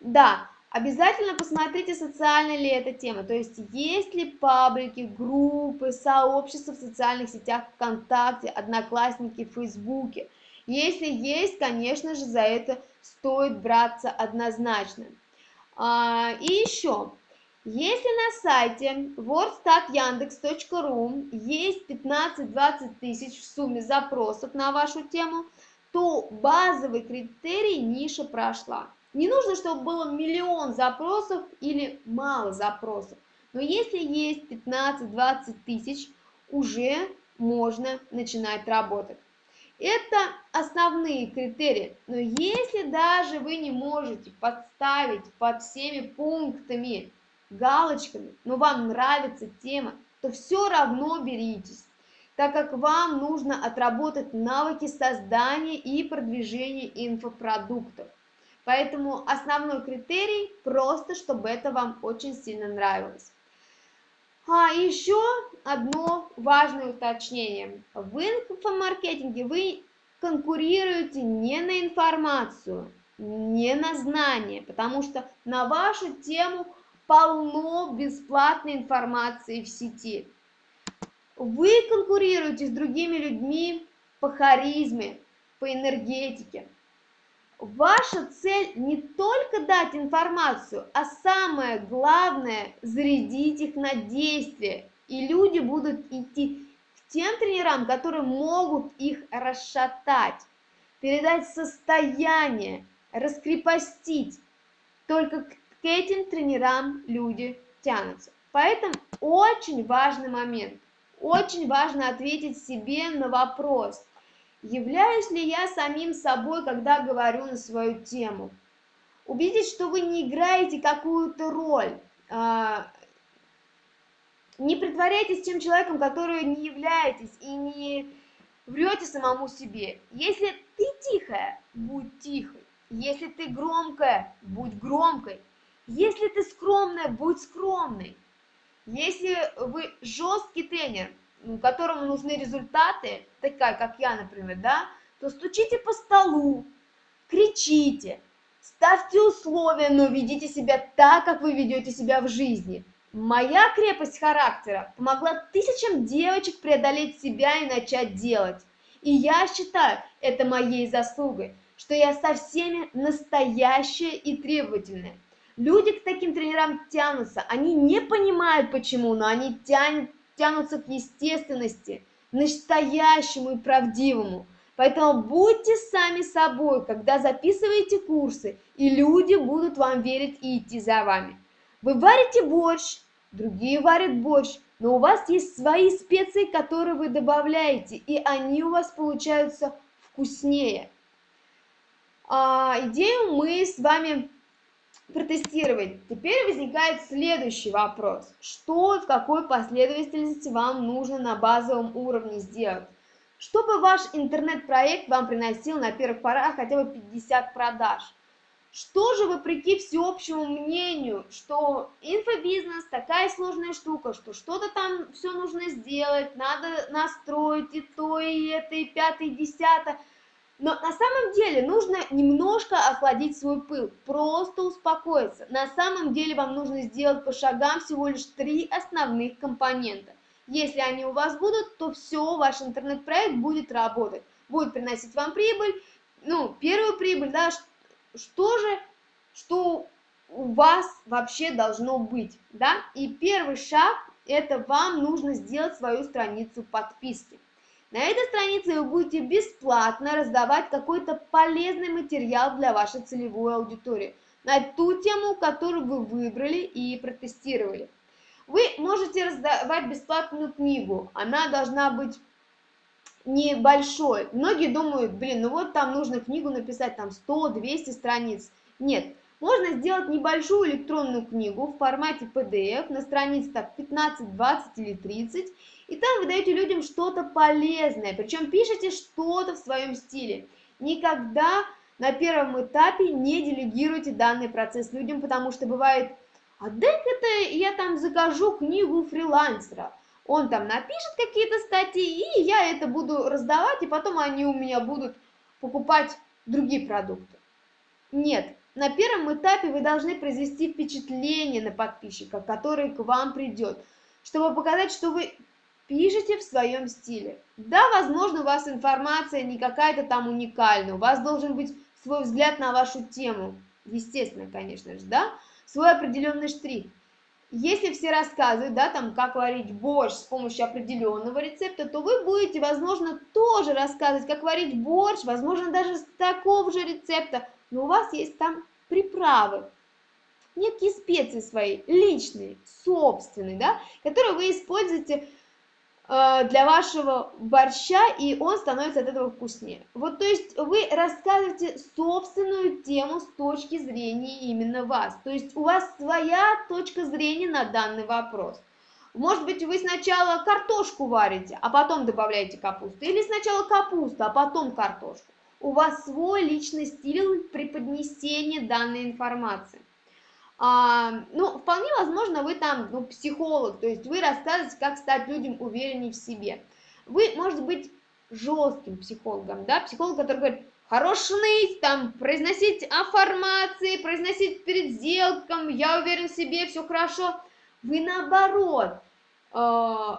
Да, обязательно посмотрите, социальная ли эта тема, то есть есть ли паблики, группы, сообщества в социальных сетях ВКонтакте, Одноклассники, Фейсбуке. Если есть, конечно же, за это стоит браться однозначно. А, и еще, если на сайте wordstatyandex.ru есть 15-20 тысяч в сумме запросов на вашу тему, то базовый критерий ниша прошла. Не нужно, чтобы было миллион запросов или мало запросов, но если есть 15-20 тысяч, уже можно начинать работать. Это основные критерии, но если даже вы не можете подставить под всеми пунктами галочками, но вам нравится тема, то все равно беритесь, так как вам нужно отработать навыки создания и продвижения инфопродуктов. Поэтому основной критерий просто, чтобы это вам очень сильно нравилось. А еще одно важное уточнение. В инфомаркетинге вы конкурируете не на информацию, не на знания, потому что на вашу тему – полно бесплатной информации в сети. Вы конкурируете с другими людьми по харизме, по энергетике. Ваша цель не только дать информацию, а самое главное – зарядить их на действие. И люди будут идти к тем тренерам, которые могут их расшатать, передать состояние, раскрепостить. Только к к этим тренерам люди тянутся. Поэтому очень важный момент. Очень важно ответить себе на вопрос. Являюсь ли я самим собой, когда говорю на свою тему? Убедитесь, что вы не играете какую-то роль. А, не притворяйтесь тем человеком, который не являетесь, и не врете самому себе. Если ты тихая, будь тихой. Если ты громкая, будь громкой. Если ты скромная, будь скромной. Если вы жесткий тренер, которому нужны результаты, такая, как я, например, да, то стучите по столу, кричите, ставьте условия, но ведите себя так, как вы ведете себя в жизни. Моя крепость характера помогла тысячам девочек преодолеть себя и начать делать. И я считаю это моей заслугой, что я со всеми настоящая и требовательная. Люди к таким тренерам тянутся, они не понимают почему, но они тянут, тянутся к естественности, настоящему и правдивому. Поэтому будьте сами собой, когда записываете курсы, и люди будут вам верить и идти за вами. Вы варите борщ, другие варят борщ, но у вас есть свои специи, которые вы добавляете, и они у вас получаются вкуснее. А, идею мы с вами протестировать. Теперь возникает следующий вопрос. Что в какой последовательности вам нужно на базовом уровне сделать? Чтобы ваш интернет-проект вам приносил на первых порах хотя бы 50 продаж. Что же, вопреки всеобщему мнению, что инфобизнес такая сложная штука, что что-то там все нужно сделать, надо настроить и то, и это, и пятое, и десятое – но на самом деле нужно немножко охладить свой пыл, просто успокоиться. На самом деле вам нужно сделать по шагам всего лишь три основных компонента. Если они у вас будут, то все, ваш интернет-проект будет работать, будет приносить вам прибыль, ну, первую прибыль, да, что же, что у вас вообще должно быть, да, и первый шаг, это вам нужно сделать свою страницу подписки. На этой странице вы будете бесплатно раздавать какой-то полезный материал для вашей целевой аудитории на ту тему, которую вы выбрали и протестировали. Вы можете раздавать бесплатную книгу, она должна быть небольшой. Многие думают, блин, ну вот там нужно книгу написать там 100-200 страниц. Нет, можно сделать небольшую электронную книгу в формате PDF на странице так 15, 20 или 30 и там вы даете людям что-то полезное, причем пишите что-то в своем стиле. Никогда на первом этапе не делегируйте данный процесс людям, потому что бывает, а дай-ка я там закажу книгу фрилансера. Он там напишет какие-то статьи, и я это буду раздавать, и потом они у меня будут покупать другие продукты. Нет, на первом этапе вы должны произвести впечатление на подписчика, который к вам придет, чтобы показать, что вы пишите в своем стиле. Да, возможно, у вас информация не какая-то там уникальная, у вас должен быть свой взгляд на вашу тему, естественно, конечно же, да, свой определенный штрих. Если все рассказывают, да, там, как варить борщ с помощью определенного рецепта, то вы будете, возможно, тоже рассказывать, как варить борщ, возможно, даже с такого же рецепта, но у вас есть там приправы, некие специи свои, личные, собственные, да, которые вы используете Э, для вашего борща, и он становится от этого вкуснее. Вот, то есть вы рассказываете собственную тему с точки зрения именно вас. То есть у вас своя точка зрения на данный вопрос. Может быть, вы сначала картошку варите, а потом добавляете капусту, или сначала капусту, а потом картошку. У вас свой личный стиль преподнесения данной информации. А, ну, вполне возможно, вы там ну, психолог, то есть вы рассказываете, как стать людям увереннее в себе. Вы, может быть, жестким психологом, да, психолог, который говорит, хорош ныть, там, произносить аффирмации, произносить перед сделком, я уверен в себе, все хорошо. Вы наоборот, э,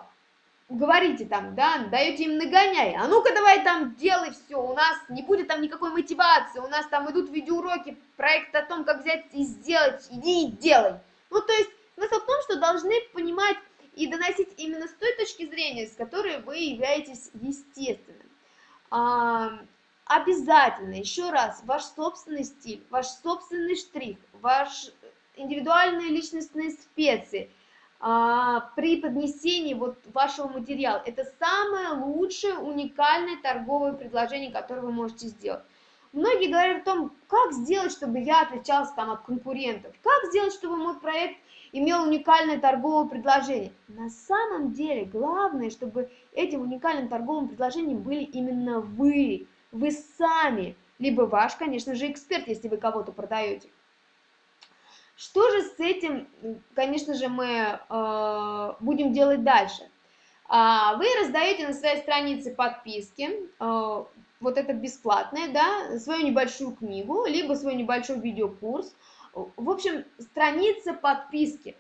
говорите там, да, даете им нагоняй, а ну-ка давай там делай все, у нас не будет там никакой мотивации, у нас там идут видеоуроки, проект о том, как взять и сделать, иди и делай. Ну, то есть смысл в том, что должны понимать и доносить именно с той точки зрения, с которой вы являетесь естественным. А, обязательно, еще раз, ваш собственный стиль, ваш собственный штрих, ваш индивидуальные личностные специи – при поднесении вот вашего материала. Это самое лучшее уникальное торговое предложение, которое вы можете сделать. Многие говорят о том, как сделать, чтобы я отличался там от конкурентов, как сделать, чтобы мой проект имел уникальное торговое предложение. На самом деле, главное, чтобы этим уникальным торговым предложением были именно вы, вы сами, либо ваш, конечно же, эксперт, если вы кого-то продаете. Что же с этим, конечно же, мы э, будем делать дальше? А, вы раздаете на своей странице подписки, э, вот это бесплатное, да, свою небольшую книгу, либо свой небольшой видеокурс. В общем, страница подписки.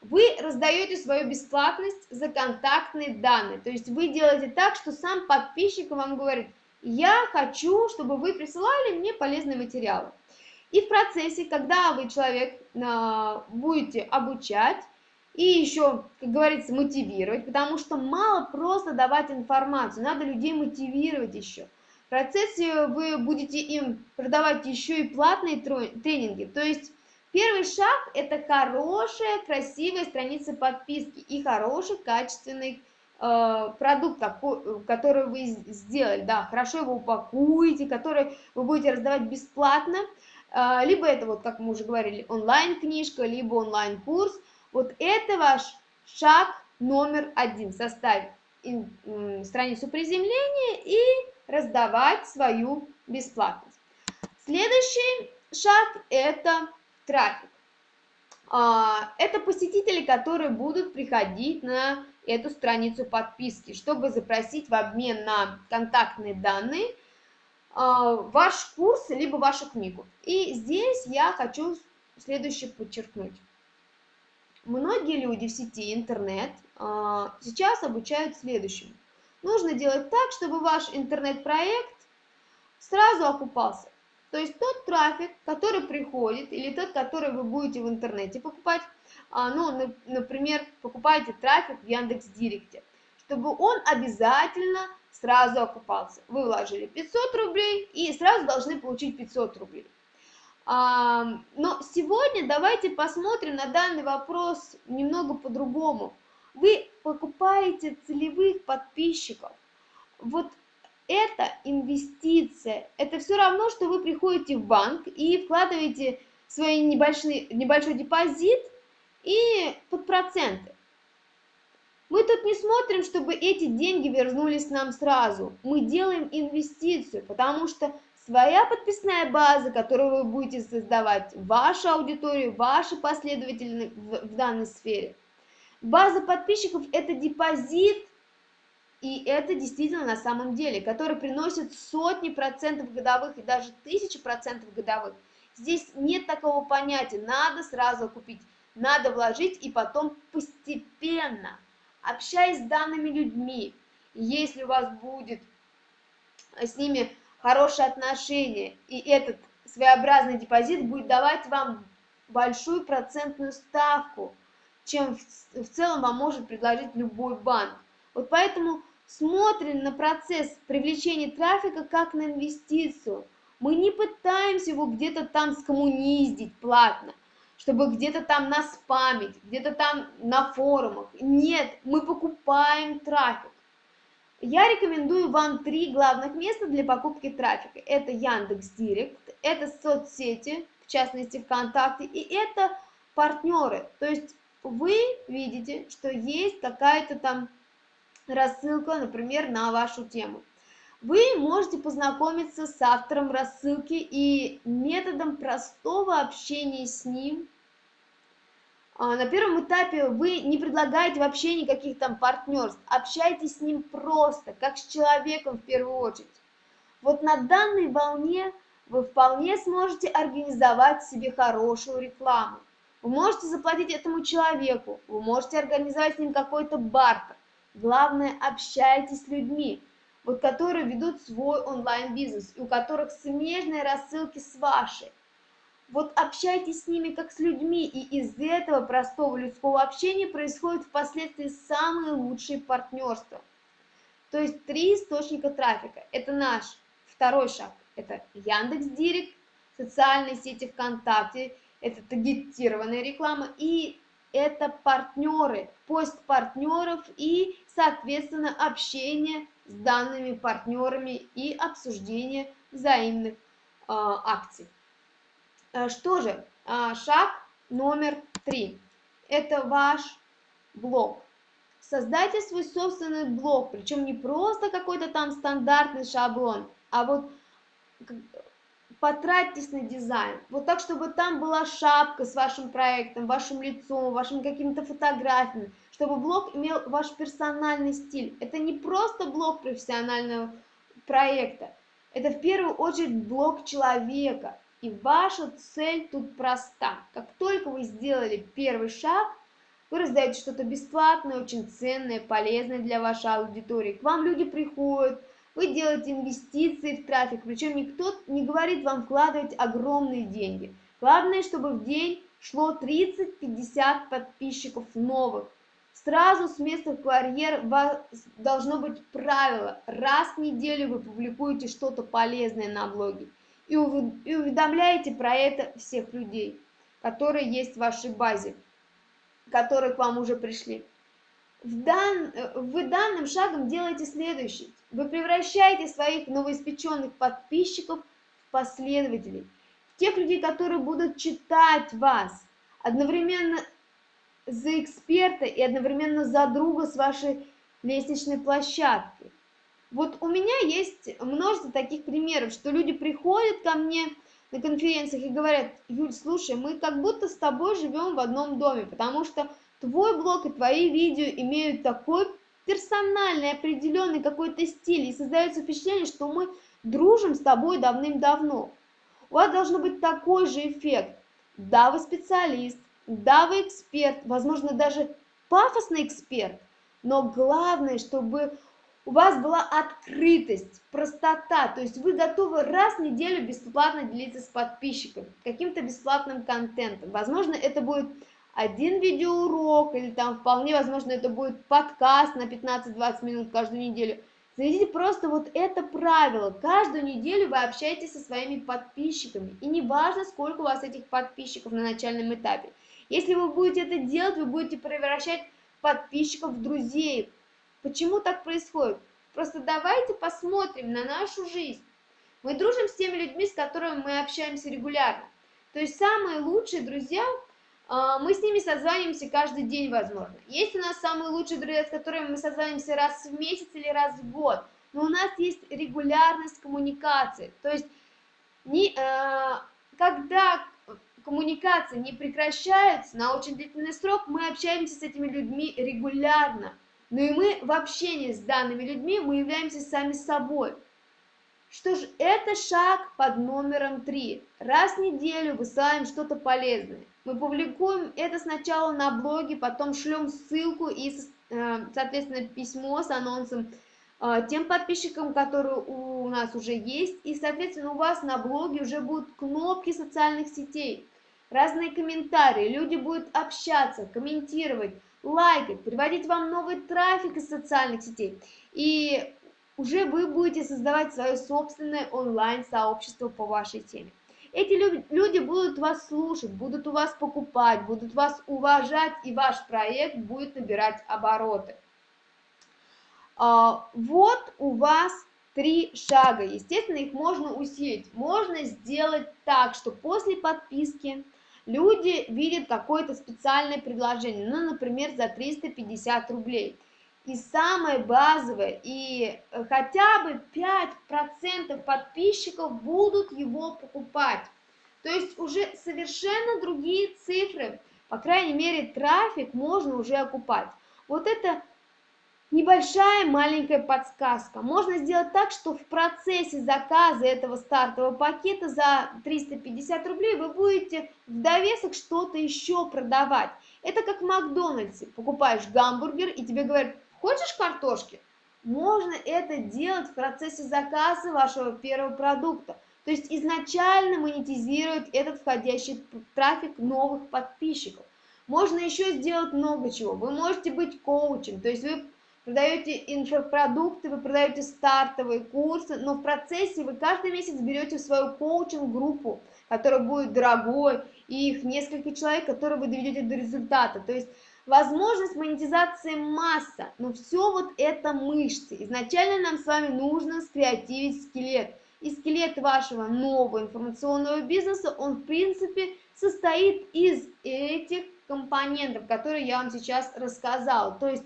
Вы раздаете свою бесплатность за контактные данные. То есть вы делаете так, что сам подписчик вам говорит, я хочу, чтобы вы присылали мне полезные материалы. И в процессе, когда вы человек э, будете обучать и еще, как говорится, мотивировать, потому что мало просто давать информацию, надо людей мотивировать еще. В процессе вы будете им продавать еще и платные тренинги, то есть Первый шаг – это хорошая, красивая страница подписки и хороший, качественный э, продукт, который вы сделали. Да, хорошо его упакуете, который вы будете раздавать бесплатно. Э, либо это, вот как мы уже говорили, онлайн-книжка, либо онлайн-курс. Вот это ваш шаг номер один – составить страницу приземления и раздавать свою бесплатность. Следующий шаг – это трафик. А, это посетители, которые будут приходить на эту страницу подписки, чтобы запросить в обмен на контактные данные а, ваш курс, либо вашу книгу. И здесь я хочу следующее подчеркнуть. Многие люди в сети интернет а, сейчас обучают следующему. Нужно делать так, чтобы ваш интернет-проект сразу окупался. То есть тот трафик, который приходит, или тот, который вы будете в интернете покупать, а, ну, например, покупаете трафик в Яндекс.Директе, чтобы он обязательно сразу окупался. Вы вложили 500 рублей и сразу должны получить 500 рублей. А, но сегодня давайте посмотрим на данный вопрос немного по-другому. Вы покупаете целевых подписчиков. Вот это инвестиция. Это все равно, что вы приходите в банк и вкладываете свой небольшой, небольшой депозит и под проценты. Мы тут не смотрим, чтобы эти деньги вернулись нам сразу. Мы делаем инвестицию, потому что своя подписная база, которую вы будете создавать, ваша аудитория, ваши последователи в, в данной сфере. База подписчиков – это депозит, и это действительно на самом деле, который приносит сотни процентов годовых и даже тысячи процентов годовых. Здесь нет такого понятия, надо сразу купить, надо вложить и потом постепенно, общаясь с данными людьми, если у вас будет с ними хорошие отношения, и этот своеобразный депозит будет давать вам большую процентную ставку, чем в, в целом вам может предложить любой банк. Вот поэтому смотрим на процесс привлечения трафика как на инвестицию. Мы не пытаемся его где-то там скоммуниздить платно, чтобы где-то там наспамить, где-то там на форумах. Нет, мы покупаем трафик. Я рекомендую вам три главных места для покупки трафика. Это Яндекс Директ, это соцсети, в частности ВКонтакте, и это партнеры. То есть вы видите, что есть какая-то там рассылка, например, на вашу тему. Вы можете познакомиться с автором рассылки и методом простого общения с ним. А, на первом этапе вы не предлагаете вообще никаких там партнерств, общайтесь с ним просто, как с человеком в первую очередь. Вот на данной волне вы вполне сможете организовать себе хорошую рекламу. Вы можете заплатить этому человеку, вы можете организовать с ним какой-то бартер. Главное, общайтесь с людьми, вот которые ведут свой онлайн-бизнес, и у которых смежные рассылки с вашей. Вот общайтесь с ними как с людьми, и из этого простого людского общения происходит впоследствии самые лучшие партнерства. То есть три источника трафика. Это наш второй шаг. Это Яндекс Директ, социальные сети ВКонтакте, это таргетированная реклама. И это партнеры, поиск партнеров и, соответственно, общение с данными партнерами и обсуждение взаимных э, акций. Э, что же, э, шаг номер три. Это ваш блог. Создайте свой собственный блог, причем не просто какой-то там стандартный шаблон, а вот потратьтесь на дизайн. Вот так, чтобы там была шапка с вашим проектом, вашим лицом, вашими какими-то фотографиями, чтобы блог имел ваш персональный стиль. Это не просто блог профессионального проекта, это в первую очередь блог человека. И ваша цель тут проста. Как только вы сделали первый шаг, вы раздаете что-то бесплатное, очень ценное, полезное для вашей аудитории. К вам люди приходят, вы делаете инвестиции в трафик, причем никто не говорит вам вкладывать огромные деньги. Главное, чтобы в день шло 30-50 подписчиков новых. Сразу с места в карьер должно быть правило. Раз в неделю вы публикуете что-то полезное на блоге и уведомляете про это всех людей, которые есть в вашей базе, которые к вам уже пришли. В дан... Вы данным шагом делаете следующее. Вы превращаете своих новоиспеченных подписчиков в последователей, тех людей, которые будут читать вас, одновременно за эксперта и одновременно за друга с вашей лестничной площадки. Вот у меня есть множество таких примеров, что люди приходят ко мне на конференциях и говорят, Юль, слушай, мы как будто с тобой живем в одном доме, потому что твой блог и твои видео имеют такой персональный, определенный какой-то стиль, и создается впечатление, что мы дружим с тобой давным-давно. У вас должен быть такой же эффект. Да, вы специалист, да, вы эксперт, возможно, даже пафосный эксперт, но главное, чтобы у вас была открытость, простота, то есть вы готовы раз в неделю бесплатно делиться с подписчиками каким-то бесплатным контентом. Возможно, это будет один видеоурок, или там вполне возможно это будет подкаст на 15-20 минут каждую неделю. Заведите просто вот это правило. Каждую неделю вы общаетесь со своими подписчиками. И не важно, сколько у вас этих подписчиков на начальном этапе. Если вы будете это делать, вы будете превращать подписчиков в друзей. Почему так происходит? Просто давайте посмотрим на нашу жизнь. Мы дружим с теми людьми, с которыми мы общаемся регулярно. То есть самые лучшие друзья а, мы с ними созваниваемся каждый день, возможно. Есть у нас самые лучшие друзья, с которыми мы созваниваемся раз в месяц или раз в год, но у нас есть регулярность коммуникации. То есть, не, э, когда коммуникации не прекращаются на очень длительный срок, мы общаемся с этими людьми регулярно. Но и мы в общении с данными людьми мы являемся сами собой. Что ж, это шаг под номером 3. Раз в неделю высылаем что-то полезное. Мы публикуем это сначала на блоге, потом шлем ссылку и, э, соответственно, письмо с анонсом тем подписчикам, которые у нас уже есть. И, соответственно, у вас на блоге уже будут кнопки социальных сетей, разные комментарии. Люди будут общаться, комментировать, лайкать, приводить вам новый трафик из социальных сетей. И уже вы будете создавать свое собственное онлайн-сообщество по вашей теме. Эти люди будут вас слушать, будут у вас покупать, будут вас уважать, и ваш проект будет набирать обороты. А, вот у вас три шага. Естественно, их можно усилить. Можно сделать так, что после подписки люди видят какое-то специальное предложение, ну, например, за 350 рублей. И самое базовое, и хотя бы 5% подписчиков будут его покупать. То есть уже совершенно другие цифры, по крайней мере, трафик можно уже окупать. Вот это небольшая маленькая подсказка. Можно сделать так, что в процессе заказа этого стартового пакета за 350 рублей вы будете в довесок что-то еще продавать. Это как в Макдональдсе. Покупаешь гамбургер и тебе говорят, Хочешь картошки? Можно это делать в процессе заказа вашего первого продукта. То есть изначально монетизировать этот входящий трафик новых подписчиков. Можно еще сделать много чего. Вы можете быть коучем, то есть вы продаете инфопродукты, вы продаете стартовые курсы, но в процессе вы каждый месяц берете в свою коучинг-группу, которая будет дорогой, и их несколько человек, которые вы доведете до результата. То есть возможность монетизации масса, но все вот это мышцы. Изначально нам с вами нужно скреативить скелет. И скелет вашего нового информационного бизнеса, он в принципе состоит из этих компонентов, которые я вам сейчас рассказала. То есть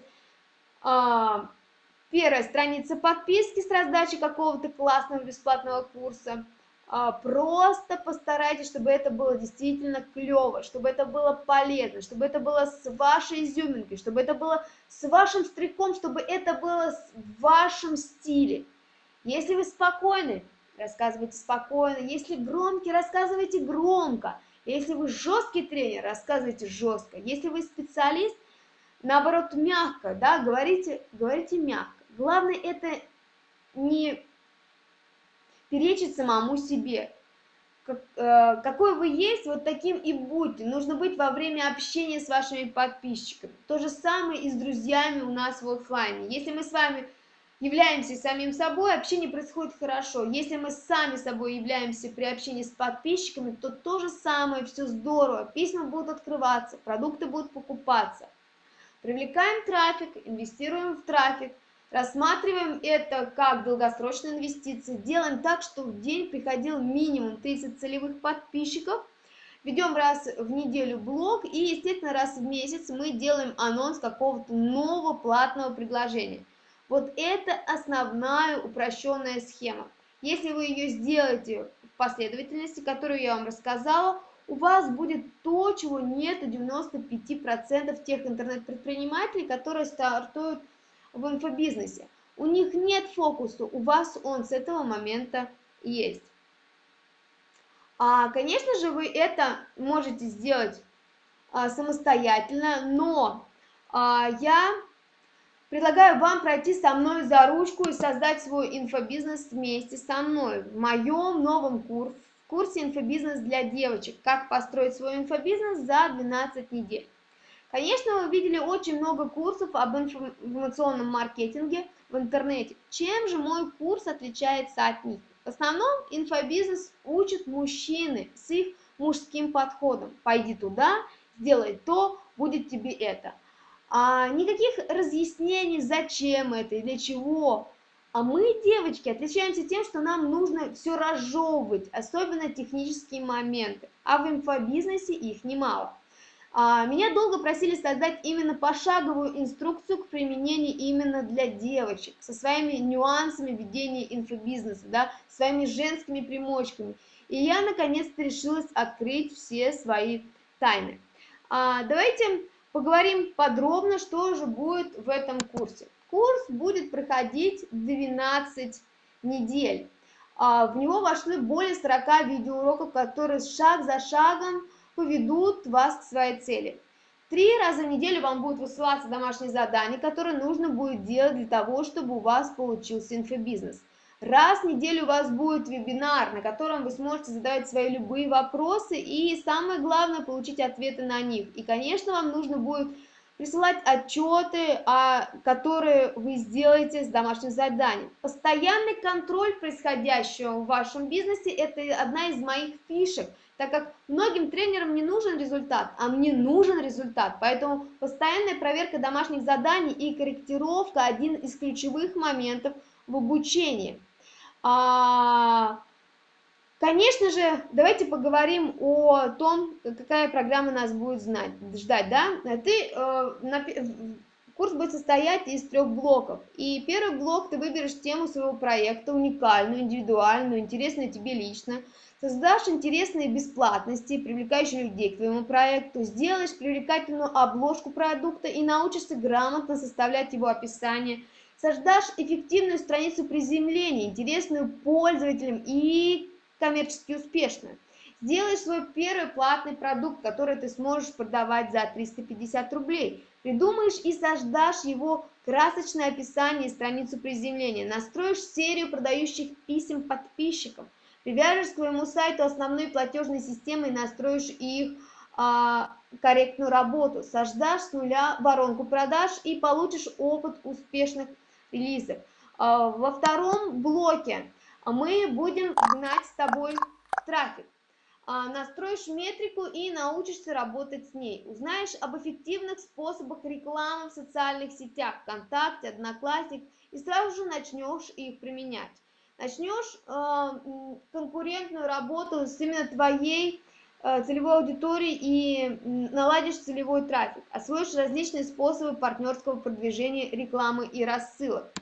первая страница подписки с раздачей какого-то классного бесплатного курса. А, просто постарайтесь, чтобы это было действительно клево, чтобы это было полезно, чтобы это было с вашей изюминкой, чтобы это было с вашим стриком, чтобы это было в вашем стиле. Если вы спокойны, рассказывайте спокойно. Если громкий, рассказывайте громко. Если вы жесткий тренер, рассказывайте жестко. Если вы специалист, наоборот, мягко, да, говорите, говорите мягко. Главное это не перечить самому себе. Как, э, какой вы есть, вот таким и будьте. Нужно быть во время общения с вашими подписчиками. То же самое и с друзьями у нас в офлайне. Если мы с вами являемся самим собой, общение происходит хорошо. Если мы сами собой являемся при общении с подписчиками, то то же самое, все здорово. Письма будут открываться, продукты будут покупаться. Привлекаем трафик, инвестируем в трафик, рассматриваем это как долгосрочные инвестиции, делаем так, что в день приходил минимум 30 целевых подписчиков, ведем раз в неделю блог и, естественно, раз в месяц мы делаем анонс какого-то нового платного предложения. Вот это основная упрощенная схема. Если вы ее сделаете в последовательности, которую я вам рассказала, у вас будет то, чего нет у 95% тех интернет-предпринимателей, которые стартуют в инфобизнесе. У них нет фокуса, у вас он с этого момента есть. А, конечно же, вы это можете сделать а, самостоятельно, но а, я предлагаю вам пройти со мной за ручку и создать свой инфобизнес вместе со мной в моем новом курсе курсе «Инфобизнес для девочек. Как построить свой инфобизнес за 12 недель». Конечно, вы видели очень много курсов об информационном маркетинге в интернете. Чем же мой курс отличается от них? В основном инфобизнес учат мужчины с их мужским подходом. Пойди туда, сделай то, будет тебе это. А никаких разъяснений, зачем это и для чего а мы, девочки, отличаемся тем, что нам нужно все разжевывать, особенно технические моменты, а в инфобизнесе их немало. А, меня долго просили создать именно пошаговую инструкцию к применению именно для девочек, со своими нюансами ведения инфобизнеса, да, своими женскими примочками. И я наконец-то решилась открыть все свои тайны. А, давайте поговорим подробно, что же будет в этом курсе. Курс будет проходить 12 недель. А, в него вошли более 40 видеоуроков, которые шаг за шагом поведут вас к своей цели. Три раза в неделю вам будут высылаться домашние задания, которые нужно будет делать для того, чтобы у вас получился инфобизнес. Раз в неделю у вас будет вебинар, на котором вы сможете задавать свои любые вопросы и, самое главное, получить ответы на них. И, конечно, вам нужно будет присылать отчеты, а, которые вы сделаете с домашним заданием. Постоянный контроль происходящего в вашем бизнесе – это одна из моих фишек, так как многим тренерам не нужен результат, а мне нужен результат. Поэтому постоянная проверка домашних заданий и корректировка – один из ключевых моментов в обучении. Конечно же, давайте поговорим о том, какая программа нас будет знать, ждать, да? Ты, э, на, курс будет состоять из трех блоков. И первый блок ты выберешь тему своего проекта, уникальную, индивидуальную, интересную тебе лично. Создашь интересные бесплатности, привлекающие людей к твоему проекту, сделаешь привлекательную обложку продукта и научишься грамотно составлять его описание. Создашь эффективную страницу приземления, интересную пользователям и коммерчески успешную. Сделай свой первый платный продукт, который ты сможешь продавать за 350 рублей. Придумаешь и создашь его красочное описание и страницу приземления. Настроишь серию продающих писем подписчикам. Привяжешь к своему сайту основной платежной системы и настроишь их а, корректную работу, создашь с нуля воронку продаж и получишь опыт успешных релизов. А, во втором блоке мы будем гнать с тобой трафик. А, настроишь метрику и научишься работать с ней. Узнаешь об эффективных способах рекламы в социальных сетях, ВКонтакте, Одноклассник, и сразу же начнешь их применять. Начнешь э, конкурентную работу с именно твоей э, целевой аудиторией и наладишь целевой трафик. Освоишь различные способы партнерского продвижения, рекламы и рассылок.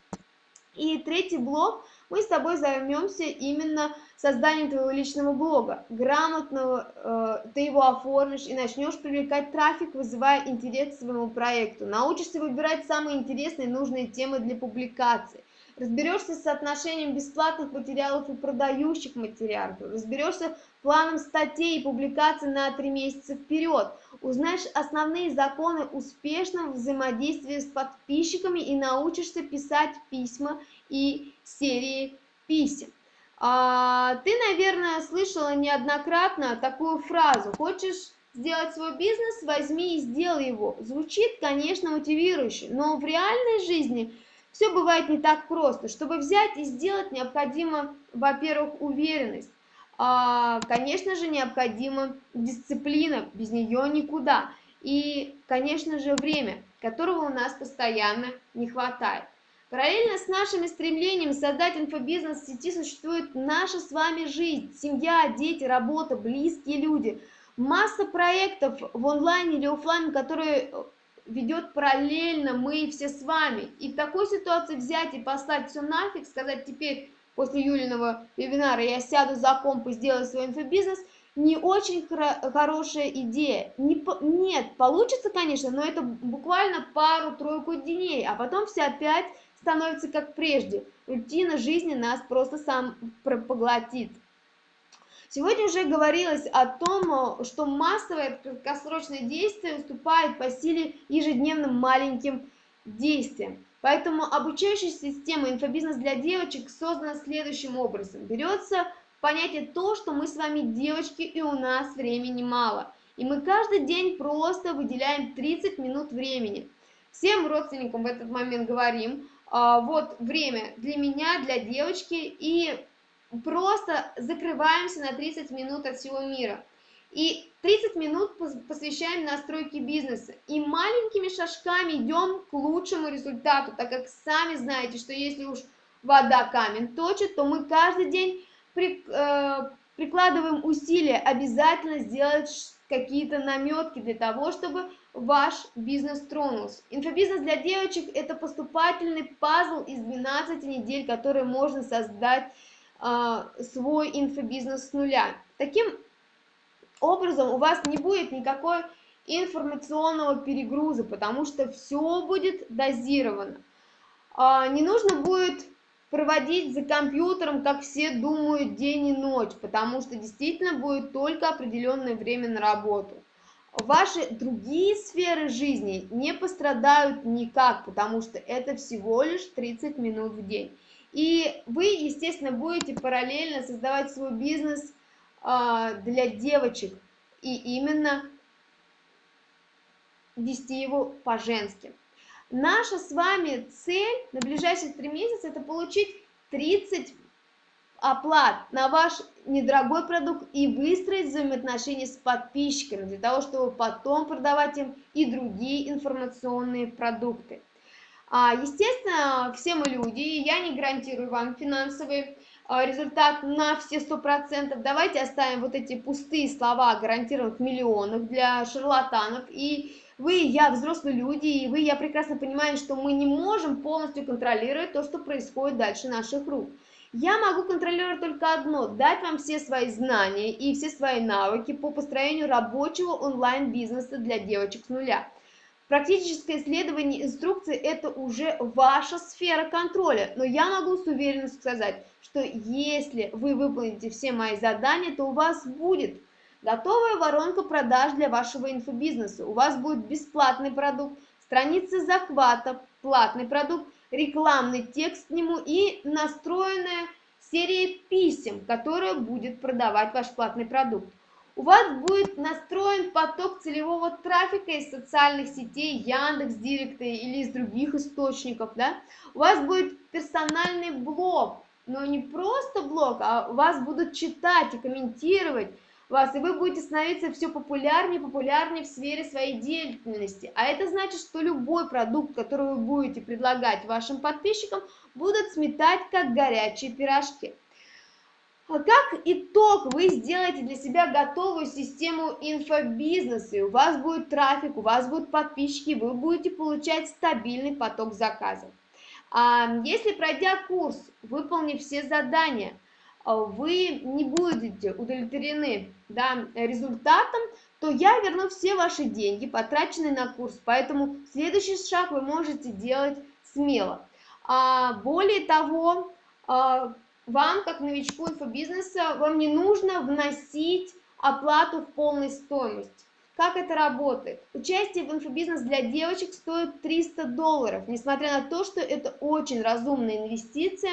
И третий блок – мы с тобой займемся именно созданием твоего личного блога. Грамотно э, ты его оформишь и начнешь привлекать трафик, вызывая интерес к своему проекту. Научишься выбирать самые интересные и нужные темы для публикации. Разберешься с соотношением бесплатных материалов и продающих материалов. Разберешься планом статей и публикаций на три месяца вперед. Узнаешь основные законы успешного взаимодействия с подписчиками и научишься писать письма и серии писем. А, ты, наверное, слышала неоднократно такую фразу «Хочешь сделать свой бизнес, возьми и сделай его». Звучит, конечно, мотивирующе, но в реальной жизни все бывает не так просто. Чтобы взять и сделать, необходимо, во-первых, уверенность. А, конечно же, необходима дисциплина, без нее никуда. И, конечно же, время, которого у нас постоянно не хватает. Параллельно с нашими стремлениями создать инфобизнес в сети существует наша с вами жизнь, семья, дети, работа, близкие люди. Масса проектов в онлайне или офлайне, которые э, ведет параллельно мы все с вами. И в такой ситуации взять и послать все нафиг, сказать теперь после Юлиного вебинара я сяду за комп и сделаю свой инфобизнес, не очень хорошая идея. Не нет, получится, конечно, но это буквально пару-тройку дней, а потом все опять становится как прежде. Рутина жизни нас просто сам поглотит. Сегодня уже говорилось о том, что массовое краткосрочное действие уступает по силе ежедневным маленьким действиям. Поэтому обучающая система инфобизнес для девочек создана следующим образом. Берется понятие то, что мы с вами девочки и у нас времени мало. И мы каждый день просто выделяем 30 минут времени. Всем родственникам в этот момент говорим, вот время для меня, для девочки, и просто закрываемся на 30 минут от всего мира. И 30 минут посвящаем настройке бизнеса. И маленькими шажками идем к лучшему результату, так как сами знаете, что если уж вода камень точит, то мы каждый день при, э, прикладываем усилия обязательно сделать какие-то наметки для того, чтобы ваш бизнес тронулся. Инфобизнес для девочек – это поступательный пазл из 12 недель, который можно создать э, свой инфобизнес с нуля. Таким образом у вас не будет никакой информационного перегруза, потому что все будет дозировано. Э, не нужно будет проводить за компьютером, как все думают, день и ночь, потому что действительно будет только определенное время на работу ваши другие сферы жизни не пострадают никак, потому что это всего лишь 30 минут в день. И вы, естественно, будете параллельно создавать свой бизнес э, для девочек и именно вести его по-женски. Наша с вами цель на ближайшие три месяца это получить 30 оплат на ваш недорогой продукт и выстроить взаимоотношения с подписчиками для того, чтобы потом продавать им и другие информационные продукты. А, естественно, все мы люди, и я не гарантирую вам финансовый а, результат на все 100%. Давайте оставим вот эти пустые слова о гарантированных миллионах для шарлатанов. И вы, я, взрослые люди, и вы, я прекрасно понимаю, что мы не можем полностью контролировать то, что происходит дальше наших рук. Я могу контролировать только одно – дать вам все свои знания и все свои навыки по построению рабочего онлайн-бизнеса для девочек с нуля. Практическое исследование инструкции – это уже ваша сфера контроля, но я могу с уверенностью сказать, что если вы выполните все мои задания, то у вас будет готовая воронка продаж для вашего инфобизнеса, у вас будет бесплатный продукт, страница захвата, платный продукт – рекламный текст к нему и настроенная серия писем, которая будет продавать ваш платный продукт. у вас будет настроен поток целевого трафика из социальных сетей, Яндекс, Директа или из других источников, да? У вас будет персональный блог, но не просто блог, а вас будут читать и комментировать вас, и вы будете становиться все популярнее популярнее в сфере своей деятельности. А это значит, что любой продукт, который вы будете предлагать вашим подписчикам, будут сметать как горячие пирожки. А как итог вы сделаете для себя готовую систему инфобизнеса, у вас будет трафик, у вас будут подписчики, вы будете получать стабильный поток заказов. А если пройдя курс, выполнив все задания, вы не будете удовлетворены да, результатом, то я верну все ваши деньги, потраченные на курс, поэтому следующий шаг вы можете делать смело. А более того, а, вам, как новичку инфобизнеса, вам не нужно вносить оплату в полной стоимость. Как это работает? Участие в инфобизнес для девочек стоит 300 долларов, несмотря на то, что это очень разумная инвестиция.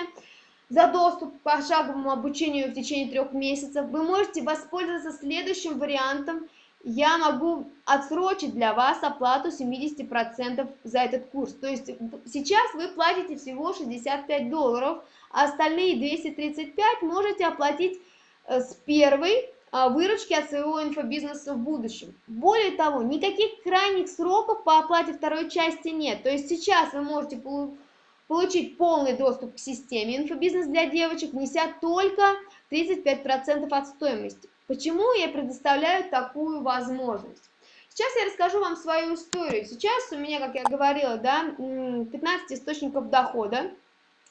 За доступ к пошаговому обучению в течение трех месяцев вы можете воспользоваться следующим вариантом. Я могу отсрочить для вас оплату 70% за этот курс. То есть сейчас вы платите всего 65 долларов, а остальные 235 можете оплатить э, с первой а, выручки от своего инфобизнеса в будущем. Более того, никаких крайних сроков по оплате второй части нет. То есть сейчас вы можете получить полный доступ к системе инфобизнес для девочек, внеся только 35% от стоимости. Почему я предоставляю такую возможность? Сейчас я расскажу вам свою историю. Сейчас у меня, как я говорила, да, 15 источников дохода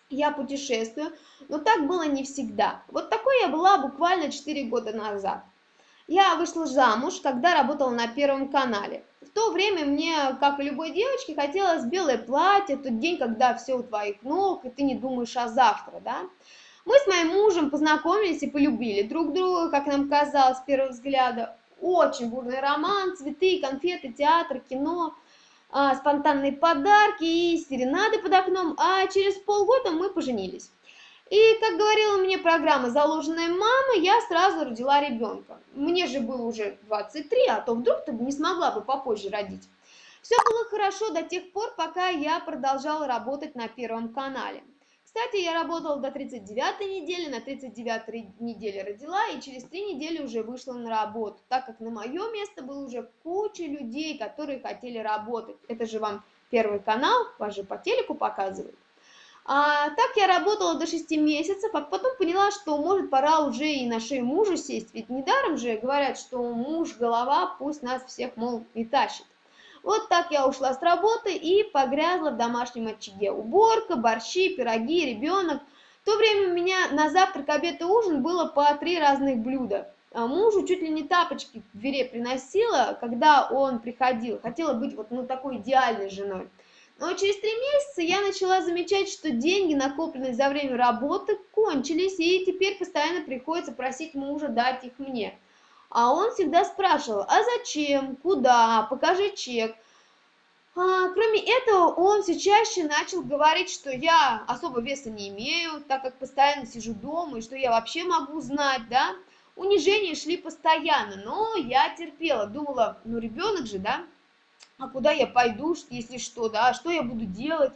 я путешествую, но так было не всегда. Вот такой я была буквально 4 года назад. Я вышла замуж, когда работала на Первом канале. В то время мне, как и любой девочке, хотелось белое платье, тот день, когда все у твоих ног, и ты не думаешь о завтра, да. Мы с моим мужем познакомились и полюбили друг друга, как нам казалось с первого взгляда. Очень бурный роман, цветы, конфеты, театр, кино – а, спонтанные подарки и серенады под окном, а через полгода мы поженились. И, как говорила мне программа «Заложенная мама», я сразу родила ребенка. Мне же было уже 23, а то вдруг ты не смогла бы попозже родить. Все было хорошо до тех пор, пока я продолжала работать на Первом канале. Кстати, я работала до 39 недели, на 39 неделе родила и через 3 недели уже вышла на работу, так как на мое место было уже куча людей, которые хотели работать. Это же вам Первый канал, вас же по телеку показывают. А, так я работала до 6 месяцев, а потом поняла, что может пора уже и на шею мужа сесть, ведь недаром же говорят, что муж голова, пусть нас всех, мол, и тащит. Вот так я ушла с работы и погрязла в домашнем очаге. Уборка, борщи, пироги, ребенок. В то время у меня на завтрак, обед и ужин было по три разных блюда. А мужу чуть ли не тапочки в двере приносила, когда он приходил. Хотела быть вот ну, такой идеальной женой. Но через три месяца я начала замечать, что деньги, накопленные за время работы, кончились, и теперь постоянно приходится просить мужа дать их мне. А он всегда спрашивал, а зачем, куда, покажи чек. А, кроме этого, он все чаще начал говорить, что я особо веса не имею, так как постоянно сижу дома, и что я вообще могу знать, да. Унижения шли постоянно, но я терпела, думала, ну ребенок же, да, а куда я пойду, если что, да, что я буду делать.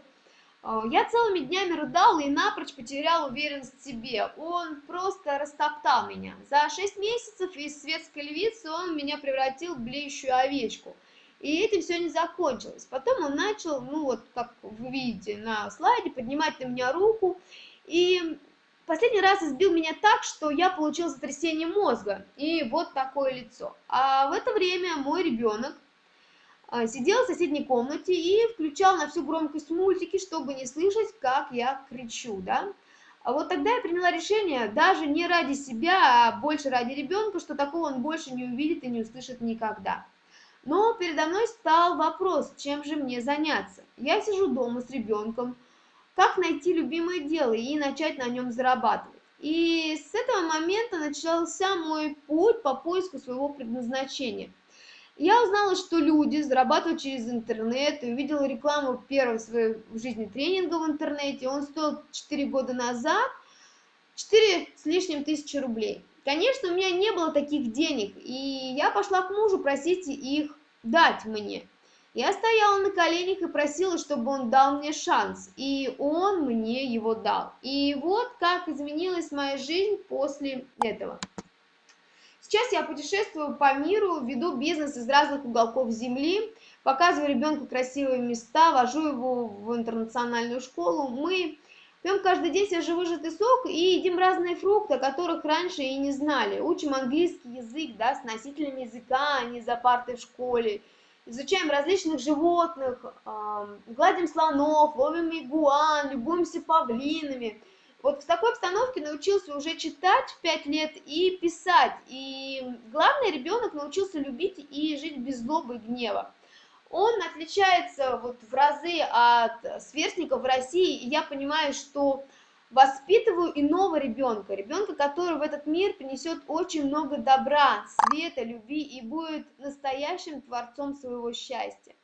А, я целыми днями рыдала и напрочь потерял уверенность в себе. Он просто растоптал меня. За шесть месяцев из светской львицы он меня превратил в блеющую овечку. И этим все не закончилось. Потом он начал, ну вот, как вы видите на слайде, поднимать на меня руку. И последний раз избил меня так, что я получил сотрясение мозга. И вот такое лицо. А в это время мой ребенок а, сидел в соседней комнате и включал на всю громкость мультики, чтобы не слышать, как я кричу, да. А вот тогда я приняла решение, даже не ради себя, а больше ради ребенка, что такого он больше не увидит и не услышит никогда. Но передо мной стал вопрос, чем же мне заняться. Я сижу дома с ребенком, как найти любимое дело и начать на нем зарабатывать. И с этого момента начался мой путь по поиску своего предназначения – я узнала, что люди зарабатывают через интернет, и увидела рекламу первого в жизни тренинга в интернете. Он стоил 4 года назад 4 с лишним тысячи рублей. конечно, у меня не было таких денег, и я пошла к мужу просить их дать мне. Я стояла на коленях и просила, чтобы он дал мне шанс, и он мне его дал. И вот как изменилась моя жизнь после этого. Сейчас я путешествую по миру, веду бизнес из разных уголков земли, показываю ребенку красивые места, вожу его в интернациональную школу. Мы пьем каждый день свежевыжатый сок и едим разные фрукты, о которых раньше и не знали. Учим английский язык, да, с носителями языка, а не за партой в школе изучаем различных животных, гладим слонов, ловим игуан, любуемся павлинами. Вот в такой обстановке научился уже читать в 5 лет и писать. И главное, ребенок научился любить и жить без злобы и гнева. Он отличается вот в разы от сверстников в России, и я понимаю, что воспитываю иного ребенка, ребенка, который в этот мир принесет очень много добра, света, любви и будет настоящим творцом своего счастья.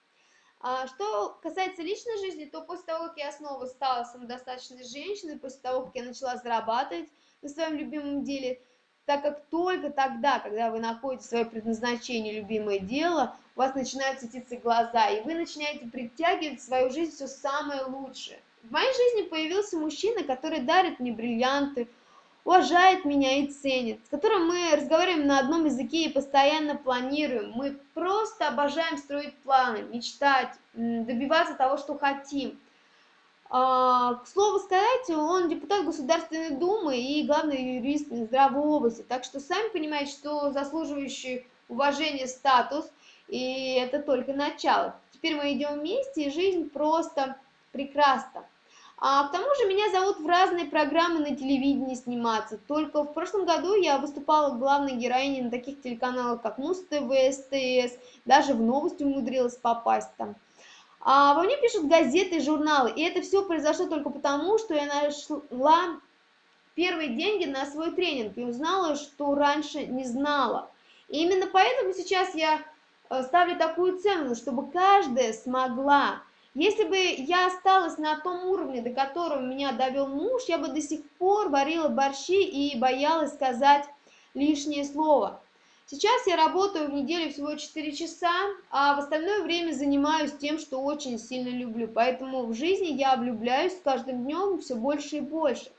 А что касается личной жизни, то после того, как я снова стала самодостаточной женщиной, после того, как я начала зарабатывать на своем любимом деле, так как только тогда, когда вы находите свое предназначение, любимое дело, у вас начинают светиться глаза, и вы начинаете притягивать в свою жизнь все самое лучшее. В моей жизни появился мужчина, который дарит мне бриллианты, уважает меня и ценит, с которым мы разговариваем на одном языке и постоянно планируем. Мы просто обожаем строить планы, мечтать, добиваться того, что хотим. А, к слову сказать, он депутат Государственной Думы и главный юрист Минздрава области, так что сами понимаете, что заслуживающий уважения статус, и это только начало. Теперь мы идем вместе, и жизнь просто прекрасна. А к тому же меня зовут в разные программы на телевидении сниматься. Только в прошлом году я выступала главной героиней на таких телеканалах, как Муз-ТВ, СТС, даже в новости умудрилась попасть там. А во мне пишут газеты журналы, и это все произошло только потому, что я нашла первые деньги на свой тренинг и узнала, что раньше не знала. И именно поэтому сейчас я э, ставлю такую цену, чтобы каждая смогла если бы я осталась на том уровне, до которого меня довел муж, я бы до сих пор варила борщи и боялась сказать лишнее слово. Сейчас я работаю в неделю всего 4 часа, а в остальное время занимаюсь тем, что очень сильно люблю. Поэтому в жизни я влюбляюсь с каждым днем все больше и больше.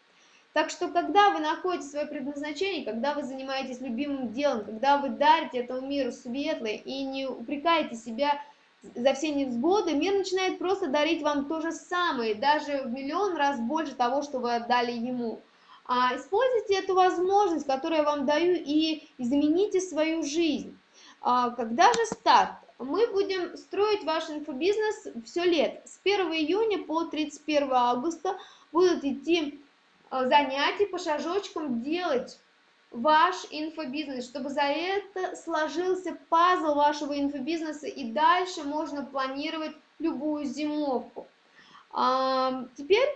Так что, когда вы находите свое предназначение, когда вы занимаетесь любимым делом, когда вы дарите этому миру светлое и не упрекаете себя за все невзгоды, мир начинает просто дарить вам то же самое, даже в миллион раз больше того, что вы отдали ему. А используйте эту возможность, которую я вам даю, и измените свою жизнь. А когда же старт? Мы будем строить ваш инфобизнес все лет. С 1 июня по 31 августа будут идти а, занятия по шажочкам делать ваш инфобизнес, чтобы за это сложился пазл вашего инфобизнеса и дальше можно планировать любую зимовку. А, теперь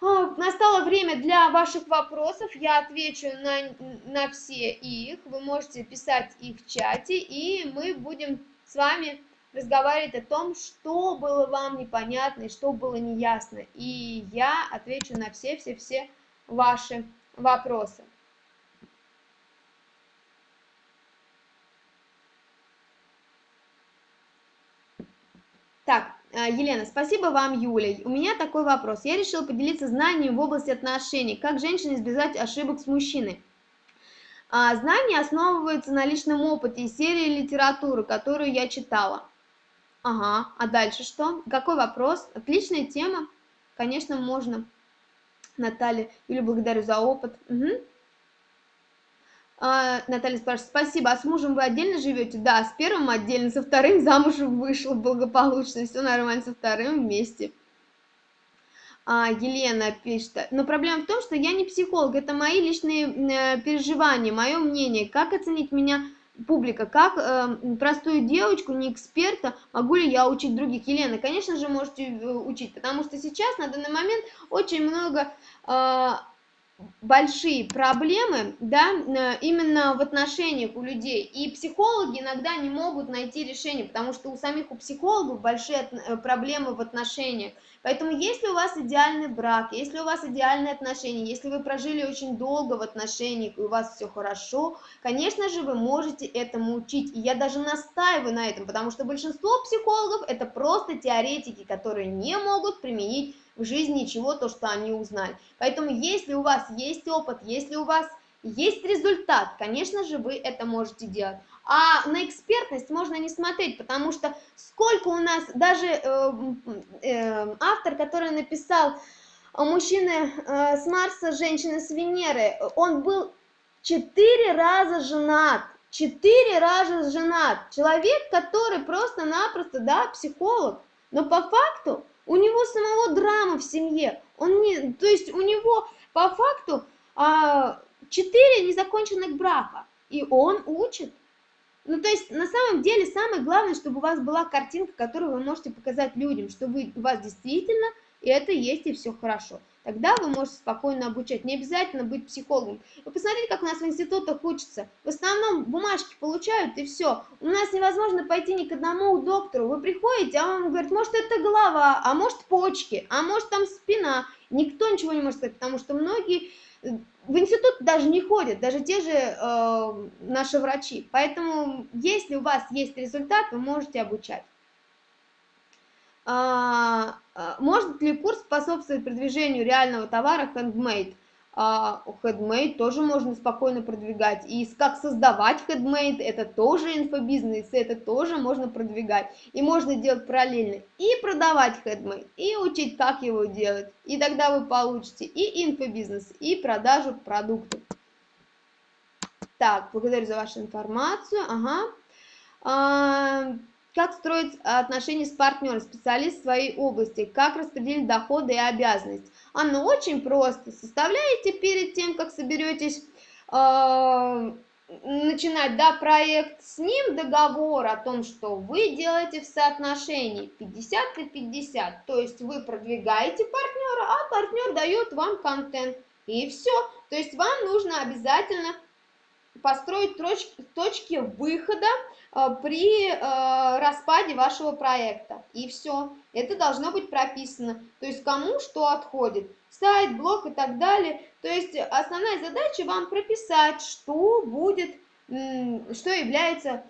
а, настало время для ваших вопросов, я отвечу на, на все их, вы можете писать их в чате, и мы будем с вами разговаривать о том, что было вам непонятно и что было неясно, и я отвечу на все-все-все ваши вопросы. Так, э, Елена, спасибо вам, Юля. У меня такой вопрос. Я решила поделиться знаниями в области отношений. Как женщине избежать ошибок с мужчиной? А, знания основываются на личном опыте и серии литературы, которую я читала. Ага, а дальше что? Какой вопрос? Отличная тема. Конечно, можно. Наталья, Юля, благодарю за опыт. Угу. А, Наталья спрашивает, спасибо, а с мужем вы отдельно живете? Да, с первым отдельно, со вторым замуж вышел благополучно, все нормально, со вторым вместе. А, Елена пишет, но проблема в том, что я не психолог, это мои личные э, переживания, мое мнение, как оценить меня публика, как э, простую девочку, не эксперта, могу ли я учить других? Елена, конечно же, можете э, учить, потому что сейчас на данный момент очень много... Э, большие проблемы, да, именно в отношениях у людей, и психологи иногда не могут найти решение, потому что у самих у психологов большие э, проблемы в отношениях. Поэтому если у вас идеальный брак, если у вас идеальные отношения, если вы прожили очень долго в отношениях и у вас все хорошо, конечно же, вы можете этому учить. И я даже настаиваю на этом, потому что большинство психологов это просто теоретики, которые не могут применить в жизни ничего, то, что они узнали. Поэтому если у вас есть опыт, если у вас есть результат, конечно же, вы это можете делать. А на экспертность можно не смотреть, потому что сколько у нас, даже э, э, автор, который написал мужчины э, с Марса, женщины с Венеры, он был четыре раза женат, четыре раза женат. Человек, который просто-напросто, да, психолог, но по факту у него самого драма в семье. Он не, то есть у него по факту а, незаконченных брака, и он учит. Ну, то есть, на самом деле, самое главное, чтобы у вас была картинка, которую вы можете показать людям, что вы, у вас действительно это есть и все хорошо. Тогда вы можете спокойно обучать. Не обязательно быть психологом. Вы посмотрите, как у нас в институтах учатся. В основном бумажки получают, и все. У нас невозможно пойти ни к одному доктору. Вы приходите, а он говорит, может, это голова, а может, почки, а может, там спина. Никто ничего не может сказать, потому что многие э, в институт даже не ходят, даже те же э, наши врачи. Поэтому, если у вас есть результат, вы можете обучать. А, а, может ли курс способствовать продвижению реального товара handmade? Handmade а, тоже можно спокойно продвигать. И как создавать handmade, это тоже инфобизнес, это тоже можно продвигать. И можно делать параллельно и продавать handmade, и учить, как его делать. И тогда вы получите и инфобизнес, и продажу продуктов. Так, благодарю за вашу информацию. Ага. Как строить отношения с партнером, специалист в своей области, как распределить доходы и обязанности. Оно очень просто. Составляете перед тем, как соберетесь э, начинать да, проект, с ним договор о том, что вы делаете в соотношении 50 и 50. То есть вы продвигаете партнера, а партнер дает вам контент. И все. То есть вам нужно обязательно построить точки, выхода при э, распаде вашего проекта. И все. Это должно быть прописано. То есть кому что отходит. Сайт, блог и так далее. То есть основная задача вам прописать, что будет, что является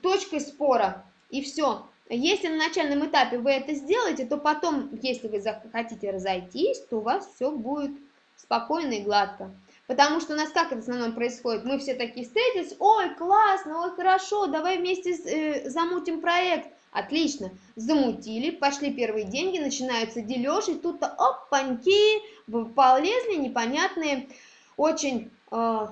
точкой спора. И все. Если на начальном этапе вы это сделаете, то потом, если вы захотите разойтись, то у вас все будет спокойно и гладко. Потому что у нас как это в основном происходит? Мы все такие встретились, ой, классно, ой, хорошо, давай вместе э, замутим проект. Отлично, замутили, пошли первые деньги, начинаются дележ, и тут-то опаньки, полезли непонятные, очень э,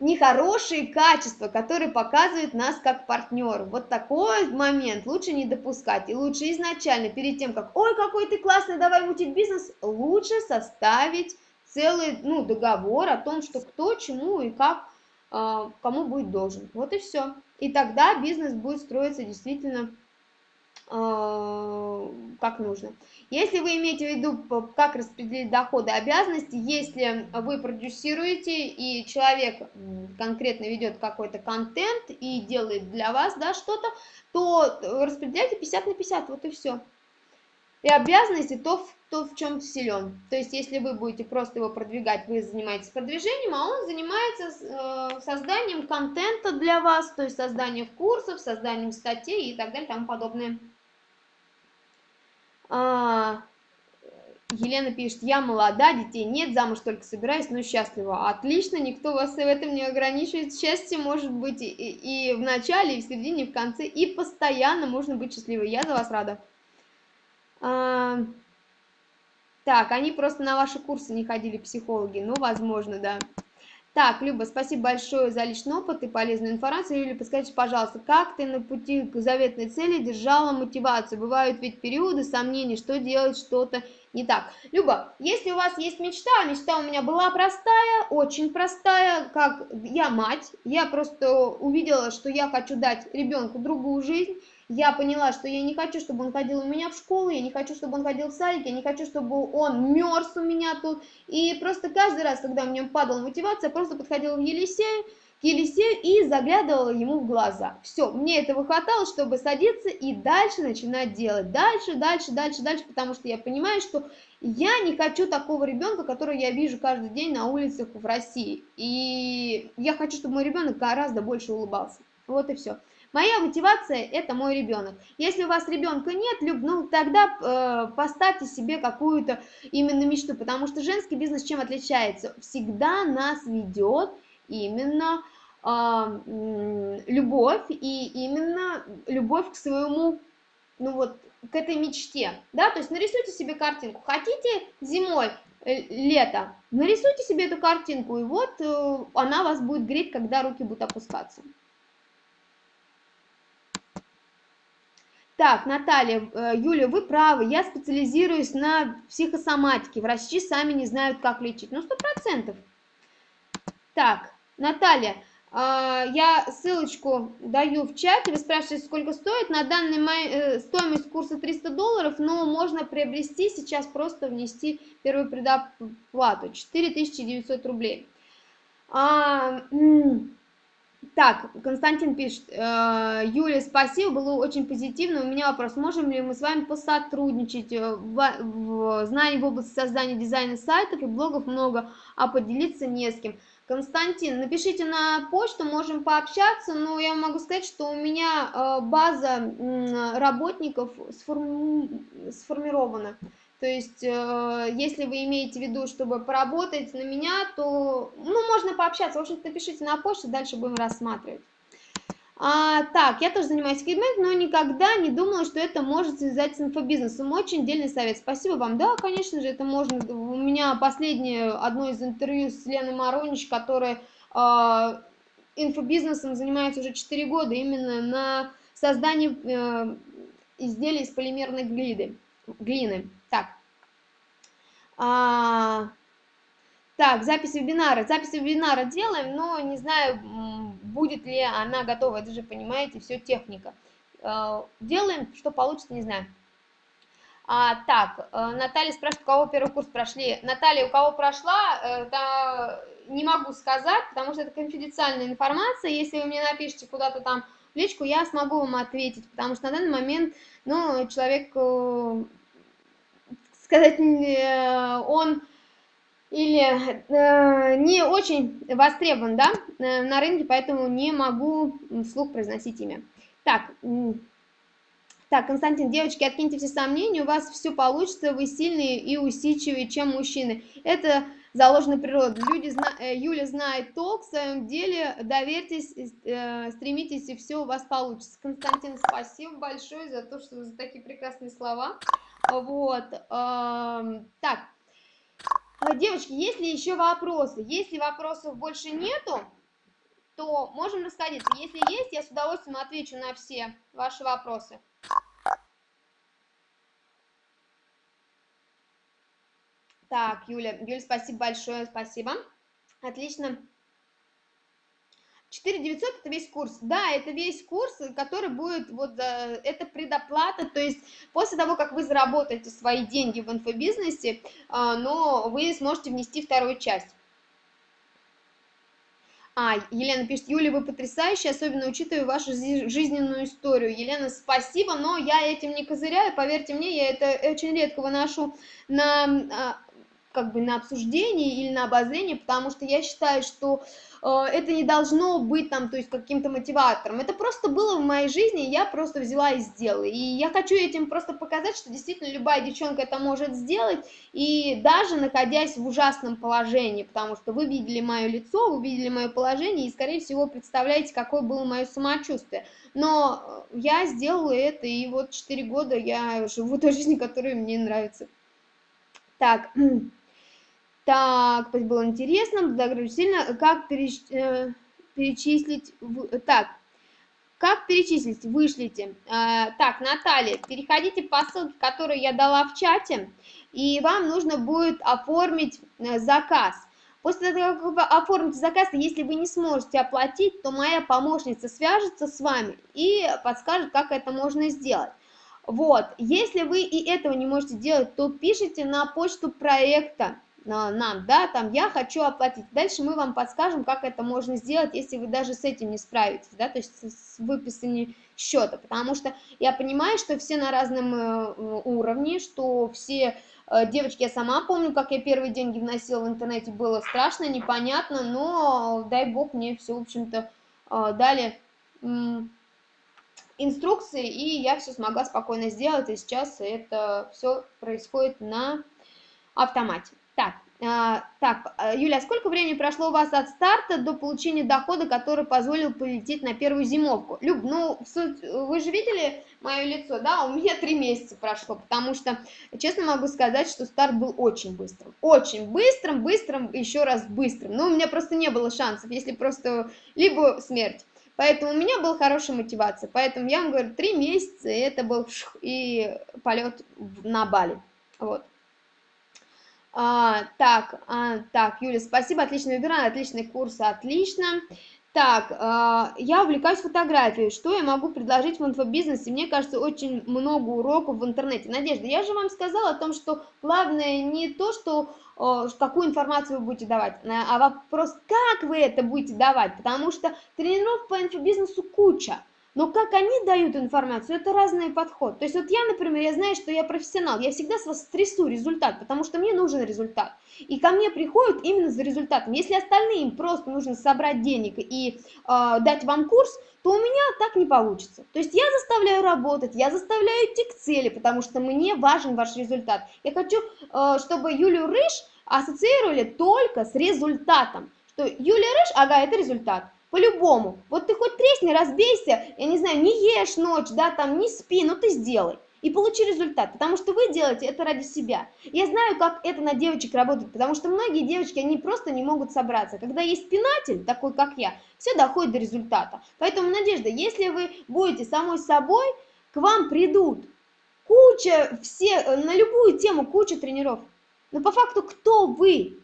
нехорошие качества, которые показывают нас как партнер. Вот такой момент лучше не допускать. И лучше изначально, перед тем, как, ой, какой ты классный, давай мутить бизнес, лучше составить целый ну, договор о том, что кто, чему и как, э, кому будет должен. Вот и все. И тогда бизнес будет строиться действительно э, как нужно. Если вы имеете в виду, как распределить доходы и обязанности, если вы продюсируете и человек конкретно ведет какой-то контент и делает для вас да, что-то, то распределяйте 50 на 50, вот и все. И обязанности то, то в чем силен. То есть, если вы будете просто его продвигать, вы занимаетесь продвижением, а он занимается э, созданием контента для вас, то есть созданием курсов, созданием статей и так далее, и тому подобное. А, Елена пишет, я молода, детей нет, замуж только собираюсь, но счастлива. Отлично, никто вас в этом не ограничивает. Счастье может быть и, и в начале, и в середине, и в конце, и постоянно можно быть счастливой. Я за вас рада. А, так, они просто на ваши курсы не ходили, психологи. Ну, возможно, да. Так, Люба, спасибо большое за личный опыт и полезную информацию. Юля, подскажите, пожалуйста, как ты на пути к заветной цели держала мотивацию? Бывают ведь периоды сомнений, что делать, что-то не так. Люба, если у вас есть мечта, мечта у меня была простая, очень простая, как я мать, я просто увидела, что я хочу дать ребенку другую жизнь, я поняла, что я не хочу, чтобы он ходил у меня в школу, я не хочу, чтобы он ходил в садик, я не хочу, чтобы он мерз у меня тут. И просто каждый раз, когда у меня падала мотивация, я просто подходила в Елисею, к Елисею и заглядывала ему в глаза. Все, мне этого хватало, чтобы садиться и дальше начинать делать. Дальше, дальше, дальше, дальше, потому что я понимаю, что я не хочу такого ребенка, которого я вижу каждый день на улицах в России. И я хочу, чтобы мой ребенок гораздо больше улыбался. Вот и все. Моя мотивация – это мой ребенок. Если у вас ребенка нет, Люб, ну тогда э, поставьте себе какую-то именно мечту, потому что женский бизнес чем отличается? Всегда нас ведет именно э, любовь и именно любовь к своему, ну вот, к этой мечте, да, то есть нарисуйте себе картинку, хотите зимой, э, лето, нарисуйте себе эту картинку, и вот э, она вас будет греть, когда руки будут опускаться. Так, Наталья, э, Юля, вы правы, я специализируюсь на психосоматике, врачи сами не знают, как лечить. Ну, сто процентов. Так, Наталья, а, я ссылочку даю в чате, вы спрашиваете, сколько стоит. На данный момент э, стоимость курса 300 долларов, но можно приобрести сейчас, просто внести первую предоплату, 4900 рублей. Так, Константин пишет, э, Юля, спасибо, было очень позитивно. У меня вопрос, можем ли мы с вами посотрудничать? Э, в, в, знаний в области создания дизайна сайтов и блогов много, а поделиться не с кем. Константин, напишите на почту, можем пообщаться, но я могу сказать, что у меня э, база работников сформирована. То есть, э, если вы имеете в виду, чтобы поработать на меня, то, ну, можно пообщаться. В общем-то, напишите на почту, дальше будем рассматривать. А, так, я тоже занимаюсь фидбэк, но никогда не думала, что это может связать с инфобизнесом. Очень дельный совет. Спасибо вам. Да, конечно же, это можно. У меня последнее одно из интервью с Леной Маронич, которая э, инфобизнесом занимается уже 4 года, именно на создании э, изделий из полимерной глины. Глины. Так. А, так, запись вебинара. Запись вебинара делаем, но не знаю, будет ли она готова. Это же, понимаете, все техника. А, делаем, что получится, не знаю. А, так, э, Наталья спрашивает, у кого первый курс прошли. Наталья, у кого прошла, это не могу сказать, потому что это конфиденциальная информация. Если вы мне напишите куда-то там личку, я смогу вам ответить, потому что на данный момент, ну, человек э, сказать, э, он или э, не очень востребован, да, э, на рынке, поэтому не могу вслух произносить имя. Так, так, Константин, девочки, откиньте все сомнения, у вас все получится, вы сильные и усидчивые, чем мужчины. Это заложено природой. Люди, зна... Юля знает толк в своем деле, доверьтесь, стремитесь, и все у вас получится. Константин, спасибо большое за то, что за такие прекрасные слова. Вот. Так. Девочки, есть ли еще вопросы? Если вопросов больше нету, то можем расходиться. Если есть, я с удовольствием отвечу на все ваши вопросы. Так, Юля, Юля, спасибо большое, спасибо. Отлично. 4900 это весь курс. Да, это весь курс, который будет, вот, э, это предоплата, то есть после того, как вы заработаете свои деньги в инфобизнесе, а, но вы сможете внести вторую часть. А, Елена пишет, Юля, вы потрясающая, особенно учитывая вашу жизненную историю. Елена, спасибо, но я этим не козыряю, поверьте мне, я это очень редко выношу на, а, как бы на обсуждение или на обозрение, потому что я считаю, что Э, это не должно быть там, то есть каким-то мотиватором. Это просто было в моей жизни, я просто взяла и сделала. И я хочу этим просто показать, что действительно любая девчонка это может сделать, и даже находясь в ужасном положении, потому что вы видели мое лицо, вы видели мое положение, и, скорее всего, представляете, какое было мое самочувствие. Но я сделала это, и вот 4 года я живу той жизнью, которая мне нравится. Так, <clears throat> Так, было интересно, благодарю сильно. Как переч... Э, перечислить... Так, как перечислить? Вышлите. Э, так, Наталья, переходите по ссылке, которую я дала в чате, и вам нужно будет оформить э, заказ. После того, как вы оформите заказ, если вы не сможете оплатить, то моя помощница свяжется с вами и подскажет, как это можно сделать. Вот, если вы и этого не можете делать, то пишите на почту проекта нам, да, там я хочу оплатить. Дальше мы вам подскажем, как это можно сделать, если вы даже с этим не справитесь, да, то есть с выписанием счета, потому что я понимаю, что все на разном э, уровне, что все э, девочки, я сама помню, как я первые деньги вносила в интернете, было страшно, непонятно, но дай бог мне все, в общем-то, э, дали инструкции, и я все смогла спокойно сделать, и сейчас это все происходит на автомате. Так, а, так, а, Юля, сколько времени прошло у вас от старта до получения дохода, который позволил полететь на первую зимовку? Люб, ну, вы же видели мое лицо, да? У меня три месяца прошло, потому что, честно могу сказать, что старт был очень быстрым. Очень быстрым, быстрым, еще раз быстрым. Но у меня просто не было шансов, если просто либо смерть. Поэтому у меня была хорошая мотивация. Поэтому я вам говорю, три месяца, и это был и полет на Бали. Вот. А, так, а, так, Юля, спасибо, отличный вебинар, отличный курс, отлично. Так, э, я увлекаюсь фотографией. Что я могу предложить в инфобизнесе? Мне кажется, очень много уроков в интернете. Надежда, я же вам сказала о том, что главное не то, что какую информацию вы будете давать, а вопрос, как вы это будете давать. Потому что тренировок по инфобизнесу куча. Но как они дают информацию, это разный подход. То есть вот я, например, я знаю, что я профессионал, я всегда с вас стрессу результат, потому что мне нужен результат. И ко мне приходят именно за результатом. Если остальные им просто нужно собрать денег и э, дать вам курс, то у меня так не получится. То есть я заставляю работать, я заставляю идти к цели, потому что мне важен ваш результат. Я хочу, э, чтобы Юлию Рыж ассоциировали только с результатом. Что Юлия Рыж, ага, это результат. По-любому. Вот ты хоть тресни, разбейся, я не знаю, не ешь ночь, да, там, не спи, но ты сделай. И получи результат, потому что вы делаете это ради себя. Я знаю, как это на девочек работает, потому что многие девочки, они просто не могут собраться. Когда есть пинатель, такой как я, все доходит до результата. Поэтому, Надежда, если вы будете самой собой, к вам придут куча, все, на любую тему куча тренеров. Но по факту, кто вы?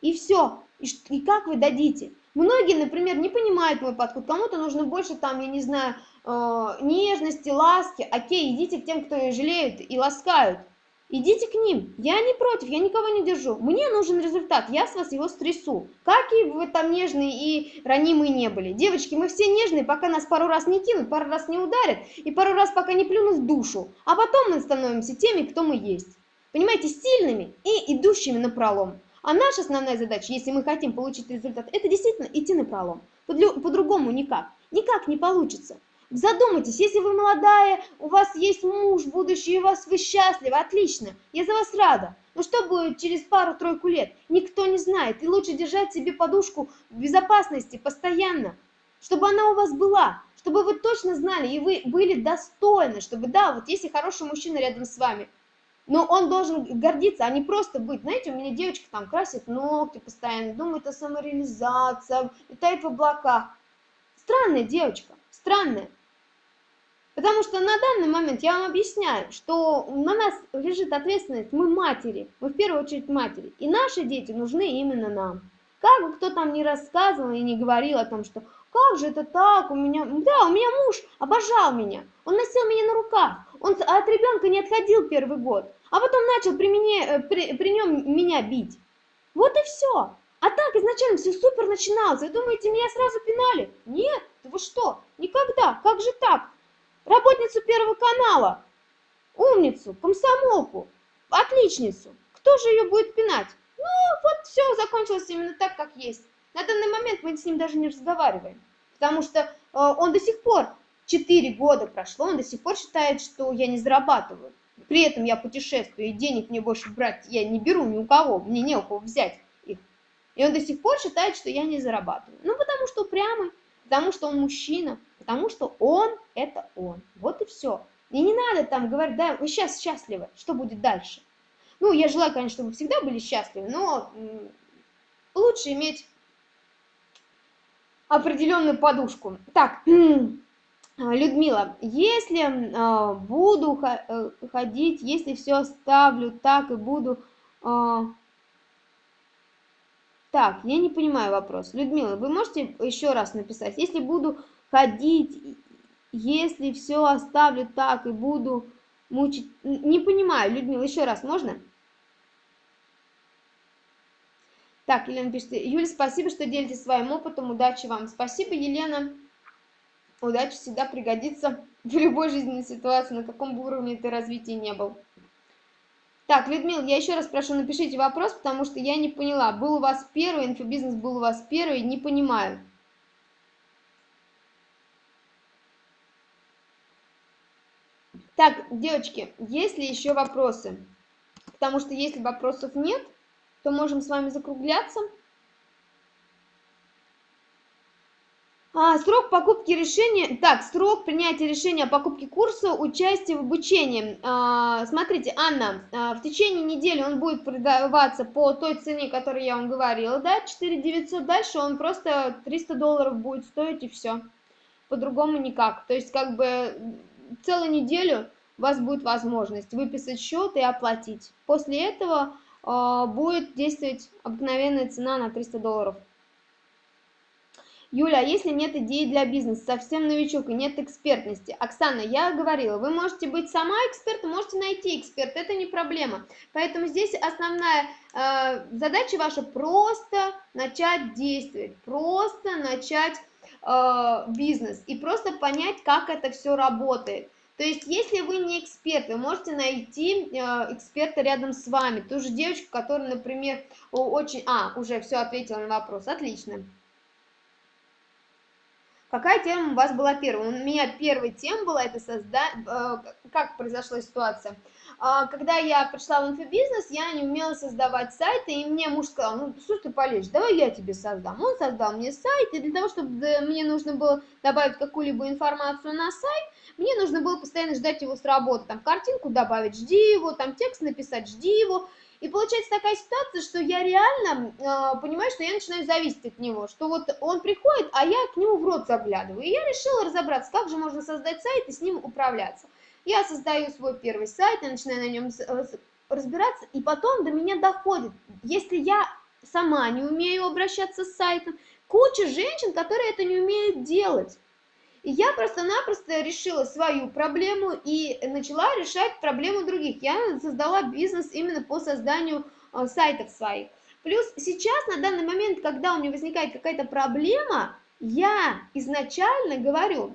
И все. И, и как вы дадите? Многие, например, не понимают мой подход, кому-то нужно больше там, я не знаю, э, нежности, ласки. Окей, идите к тем, кто ее жалеют и ласкают. Идите к ним. Я не против, я никого не держу. Мне нужен результат, я с вас его стрясу. Как и вы там нежные и ранимые не были. Девочки, мы все нежные, пока нас пару раз не кинут, пару раз не ударят и пару раз пока не плюнут в душу. А потом мы становимся теми, кто мы есть. Понимаете, сильными и идущими на пролом. А наша основная задача, если мы хотим получить результат, это действительно идти на пролом. По-другому никак. Никак не получится. Задумайтесь, если вы молодая, у вас есть муж будущий, у вас вы счастливы, отлично, я за вас рада. Но что будет через пару-тройку лет? Никто не знает. И лучше держать себе подушку безопасности постоянно, чтобы она у вас была, чтобы вы точно знали, и вы были достойны, чтобы, да, вот если хороший мужчина рядом с вами, но он должен гордиться, а не просто быть. Знаете, у меня девочка там красит ногти постоянно, думает о самореализации, летает в облаках. Странная девочка, странная. Потому что на данный момент я вам объясняю, что на нас лежит ответственность, мы матери, мы в первую очередь матери, и наши дети нужны именно нам. Как бы кто там не рассказывал и не говорил о том, что как же это так, у меня, да, у меня муж обожал меня, он носил меня на руках, он от ребенка не отходил первый год, а потом начал при, мне, э, при, при нем меня бить. Вот и все. А так изначально все супер начиналось. Вы думаете, меня сразу пинали? Нет, вы что? Никогда. Как же так? Работницу Первого канала, умницу, комсомолку, отличницу. Кто же ее будет пинать? Ну, вот все закончилось именно так, как есть. На данный момент мы с ним даже не разговариваем. Потому что э, он до сих пор, 4 года прошло, он до сих пор считает, что я не зарабатываю. При этом я путешествую, и денег мне больше брать я не беру ни у кого, мне не у кого взять их. И он до сих пор считает, что я не зарабатываю. Ну, потому что упрямый, потому что он мужчина, потому что он – это он. Вот и все. И не надо там говорить, да, вы сейчас счастливы, что будет дальше? Ну, я желаю, конечно, чтобы вы всегда были счастливы, но лучше иметь определенную подушку. Так, Людмила, если а, буду э, ходить, если все оставлю так и буду... А, так, я не понимаю вопрос. Людмила, вы можете еще раз написать? Если буду ходить, если все оставлю так и буду мучить... Не понимаю, Людмила, еще раз, можно? Так, Елена пишет, Юля, спасибо, что делитесь своим опытом, удачи вам. Спасибо, Елена. Удача всегда пригодится <laughs> в любой жизненной ситуации, на каком бы уровне ты развития не был. Так, Людмила, я еще раз прошу, напишите вопрос, потому что я не поняла. Был у вас первый, инфобизнес был у вас первый, не понимаю. Так, девочки, есть ли еще вопросы? Потому что если вопросов нет, то можем с вами закругляться. А, срок покупки решения, так, срок принятия решения о покупке курса, участие в обучении. А, смотрите, Анна, а, в течение недели он будет продаваться по той цене, которую я вам говорила, да, 4 900, дальше он просто 300 долларов будет стоить и все, по-другому никак. То есть, как бы, целую неделю у вас будет возможность выписать счет и оплатить. После этого а, будет действовать обыкновенная цена на 300 долларов. Юля, а если нет идеи для бизнеса, совсем новичок и нет экспертности? Оксана, я говорила, вы можете быть сама экспертом, можете найти эксперта, это не проблема. Поэтому здесь основная э, задача ваша просто начать действовать, просто начать э, бизнес и просто понять, как это все работает. То есть, если вы не эксперт, вы можете найти э, эксперта рядом с вами, ту же девочку, которая, например, очень... А, уже все ответила на вопрос, отлично. Какая тема у вас была первая? У меня первая тема была, это создать, э, как произошла ситуация. А, когда я пришла в инфобизнес, я не умела создавать сайты, и мне муж сказал, ну, что ты полезешь, давай я тебе создам. Он создал мне сайт, и для того, чтобы мне нужно было добавить какую-либо информацию на сайт, мне нужно было постоянно ждать его с работы, там, картинку добавить, жди его, там, текст написать, жди его, и получается такая ситуация, что я реально э, понимаю, что я начинаю зависеть от него, что вот он приходит, а я к нему в рот заглядываю. И я решила разобраться, как же можно создать сайт и с ним управляться. Я создаю свой первый сайт, я начинаю на нем э, разбираться, и потом до меня доходит, если я сама не умею обращаться с сайтом, куча женщин, которые это не умеют делать. И я просто-напросто решила свою проблему и начала решать проблему других. Я создала бизнес именно по созданию э, сайтов своих. Плюс сейчас, на данный момент, когда у меня возникает какая-то проблема, я изначально говорю,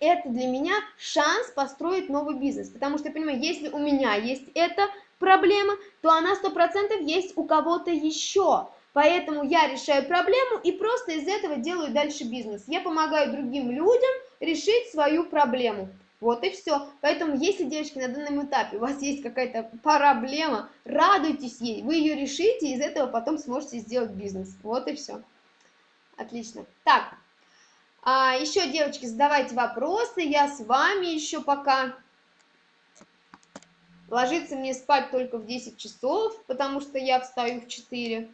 это для меня шанс построить новый бизнес. Потому что я понимаю, если у меня есть эта проблема, то она 100% есть у кого-то еще. Поэтому я решаю проблему и просто из этого делаю дальше бизнес. Я помогаю другим людям решить свою проблему. Вот и все. Поэтому, если, девочки, на данном этапе у вас есть какая-то проблема, радуйтесь ей, вы ее решите, и из этого потом сможете сделать бизнес. Вот и все. Отлично. Так, а, еще, девочки, задавайте вопросы, я с вами еще пока. Ложиться мне спать только в 10 часов, потому что я встаю в 4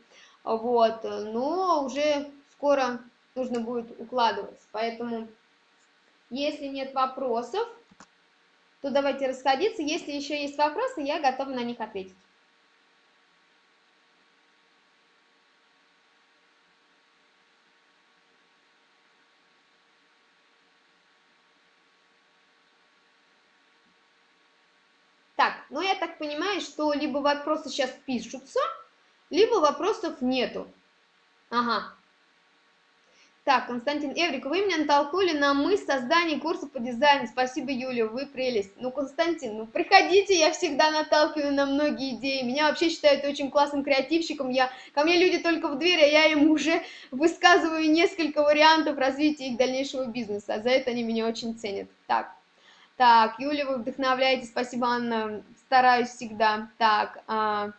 вот, но уже скоро нужно будет укладываться, поэтому если нет вопросов, то давайте расходиться, если еще есть вопросы, я готова на них ответить. Так, ну я так понимаю, что либо вопросы сейчас пишутся, либо вопросов нету. Ага. Так, Константин Эврик, вы меня натолкнули на мысль создания курса по дизайну. Спасибо, Юля, вы прелесть. Ну, Константин, ну приходите, я всегда наталкиваю на многие идеи. Меня вообще считают очень классным креативщиком. Я, ко мне люди только в дверь, а я им уже высказываю несколько вариантов развития их дальнейшего бизнеса. За это они меня очень ценят. Так, так, Юля, вы вдохновляете. Спасибо, Анна. Стараюсь всегда. Так, а...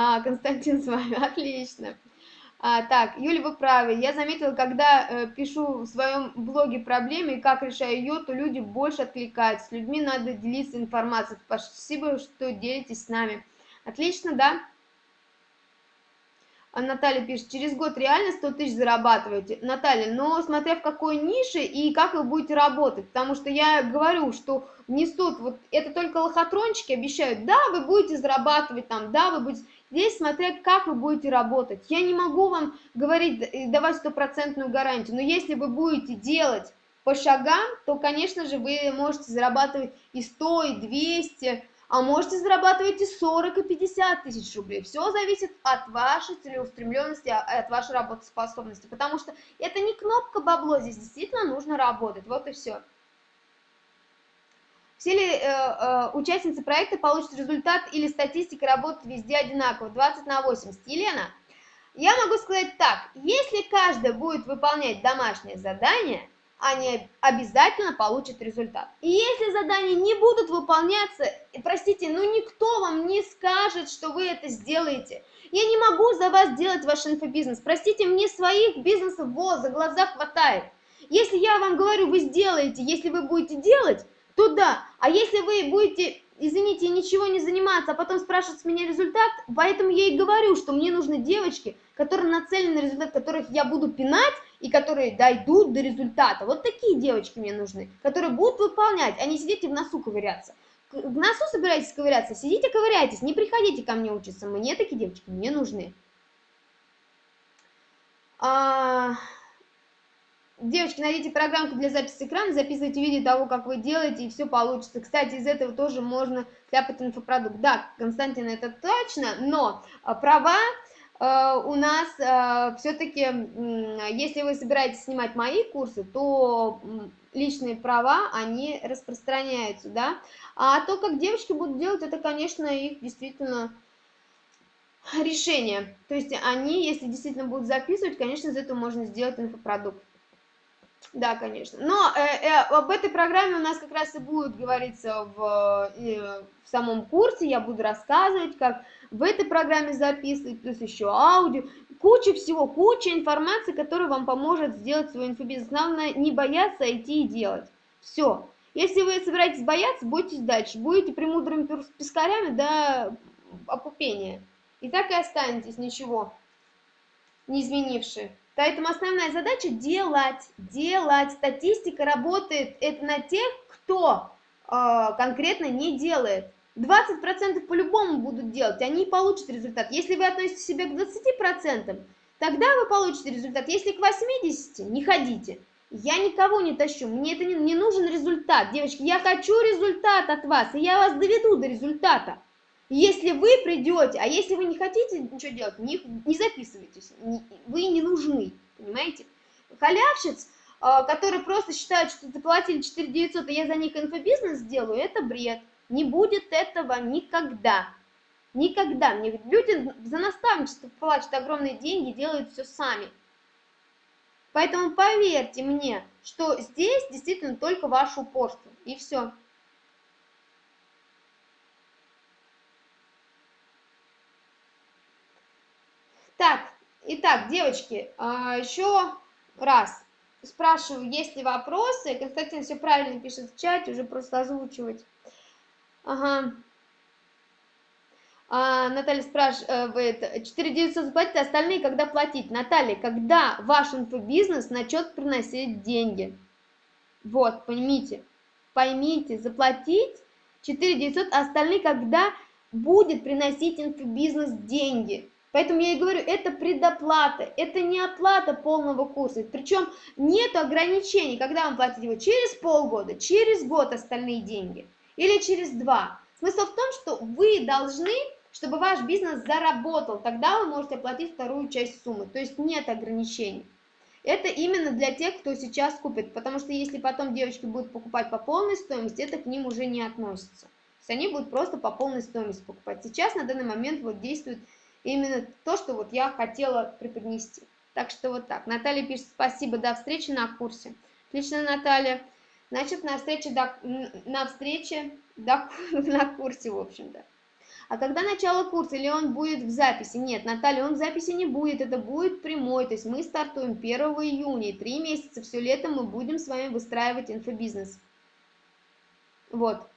А, Константин с вами, <laughs> отлично. А, так, Юля, вы правы. Я заметила, когда э, пишу в своем блоге проблемы и как решаю ее, то люди больше откликаются. С людьми надо делиться информацией. Спасибо, что делитесь с нами. Отлично, да? А Наталья пишет, через год реально 100 тысяч зарабатываете. Наталья, но смотря в какой нише и как вы будете работать, потому что я говорю, что несут, вот это только лохотрончики обещают, да, вы будете зарабатывать там, да, вы будете... Здесь смотря как вы будете работать. Я не могу вам говорить, давать стопроцентную гарантию, но если вы будете делать по шагам, то, конечно же, вы можете зарабатывать и 100, и 200, а можете зарабатывать и 40, и 50 тысяч рублей. Все зависит от вашей целеустремленности, а, от вашей работоспособности, потому что это не кнопка бабло, здесь действительно нужно работать, вот и все. Все ли э, э, участницы проекта получат результат или статистика работает везде одинаково, 20 на 80? Елена, я могу сказать так, если каждая будет выполнять домашнее задание, они обязательно получат результат. И если задания не будут выполняться, простите, ну никто вам не скажет, что вы это сделаете. Я не могу за вас делать ваш инфобизнес. Простите, мне своих бизнесов вот за глаза хватает. Если я вам говорю, вы сделаете, если вы будете делать, то да. А если вы будете, извините, ничего не заниматься, а потом спрашивать с меня результат, поэтому я и говорю, что мне нужны девочки, которые нацелены на результат, которых я буду пинать, и которые дойдут до результата. Вот такие девочки мне нужны, которые будут выполнять, а не сидите в носу ковыряться. В носу собираетесь ковыряться, сидите ковыряйтесь, не приходите ко мне учиться. Мне такие девочки не нужны. А... Девочки, найдите программку для записи экрана, записывайте видео того, как вы делаете, и все получится. Кстати, из этого тоже можно кляпать инфопродукт. Да, Константин, это точно, но а, права Э, у нас э, все-таки, если вы собираетесь снимать мои курсы, то личные права, они распространяются, да, а то, как девочки будут делать, это, конечно, их действительно решение, то есть они, если действительно будут записывать, конечно, из этого можно сделать инфопродукт. Да, конечно. Но э, э, об этой программе у нас как раз и будет говориться в, э, в самом курсе. Я буду рассказывать, как в этой программе записывать, плюс еще аудио. Куча всего, куча информации, которая вам поможет сделать свой инфобизнес. Главное, не бояться идти и делать. Все. Если вы собираетесь бояться, бойтесь дальше. Будете премудрыми пескарями до опупения. И так и останетесь, ничего не изменившие. Поэтому основная задача делать, делать. Статистика работает это на тех, кто э, конкретно не делает. 20% по-любому будут делать, они получат результат. Если вы относите себя к 20%, тогда вы получите результат. Если к 80%, не ходите. Я никого не тащу, мне это не, не нужен результат. Девочки, я хочу результат от вас, и я вас доведу до результата. Если вы придете, а если вы не хотите ничего делать, не, не записывайтесь, не, вы не нужны, понимаете? Халявщиц, э, которые просто считают, что заплатили 4 900, и я за них инфобизнес сделаю, это бред. Не будет этого никогда. Никогда. Мне люди за наставничество платят огромные деньги, делают все сами. Поэтому поверьте мне, что здесь действительно только ваше упорство. И все. Так, итак, девочки, а, еще раз спрашиваю, есть ли вопросы. Константин все правильно пишет в чате, уже просто озвучивать. Ага. А, Наталья спрашивает, 4900 заплатить, а остальные когда платить? Наталья, когда ваш инфобизнес начнет приносить деньги? Вот, поймите, поймите, заплатить 4900, а остальные когда будет приносить инфобизнес деньги? Поэтому я и говорю, это предоплата, это не оплата полного курса. Причем нет ограничений, когда вам платить его через полгода, через год остальные деньги или через два. Смысл в том, что вы должны, чтобы ваш бизнес заработал, тогда вы можете оплатить вторую часть суммы. То есть нет ограничений. Это именно для тех, кто сейчас купит, потому что если потом девочки будут покупать по полной стоимости, это к ним уже не относится. То есть они будут просто по полной стоимости покупать. Сейчас на данный момент вот действует именно то, что вот я хотела преподнести. Так что вот так. Наталья пишет, спасибо, до встречи на курсе. Отлично, Наталья. Значит, на встрече, до, на встрече до, <laughs> на курсе, в общем-то. А когда начало курса, или он будет в записи? Нет, Наталья, он в записи не будет, это будет прямой, то есть мы стартуем 1 июня, три месяца, все лето мы будем с вами выстраивать инфобизнес. Вот.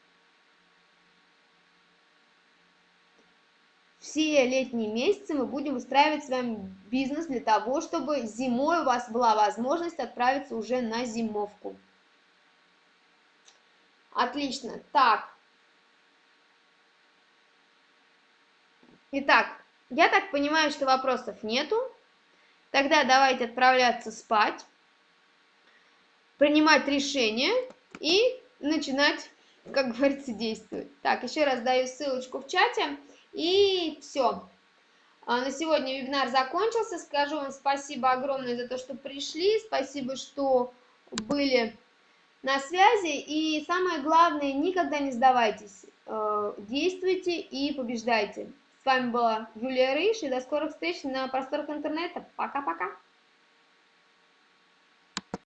Все летние месяцы мы будем устраивать с вами бизнес для того, чтобы зимой у вас была возможность отправиться уже на зимовку. Отлично. Так. Итак, я так понимаю, что вопросов нету. Тогда давайте отправляться спать, принимать решение и начинать, как говорится, действовать. Так, еще раз даю ссылочку в чате. И все. А, на сегодня вебинар закончился. Скажу вам спасибо огромное за то, что пришли. Спасибо, что были на связи. И самое главное, никогда не сдавайтесь. Э, действуйте и побеждайте. С вами была Юлия Рыш. И до скорых встреч на просторах интернета. Пока-пока.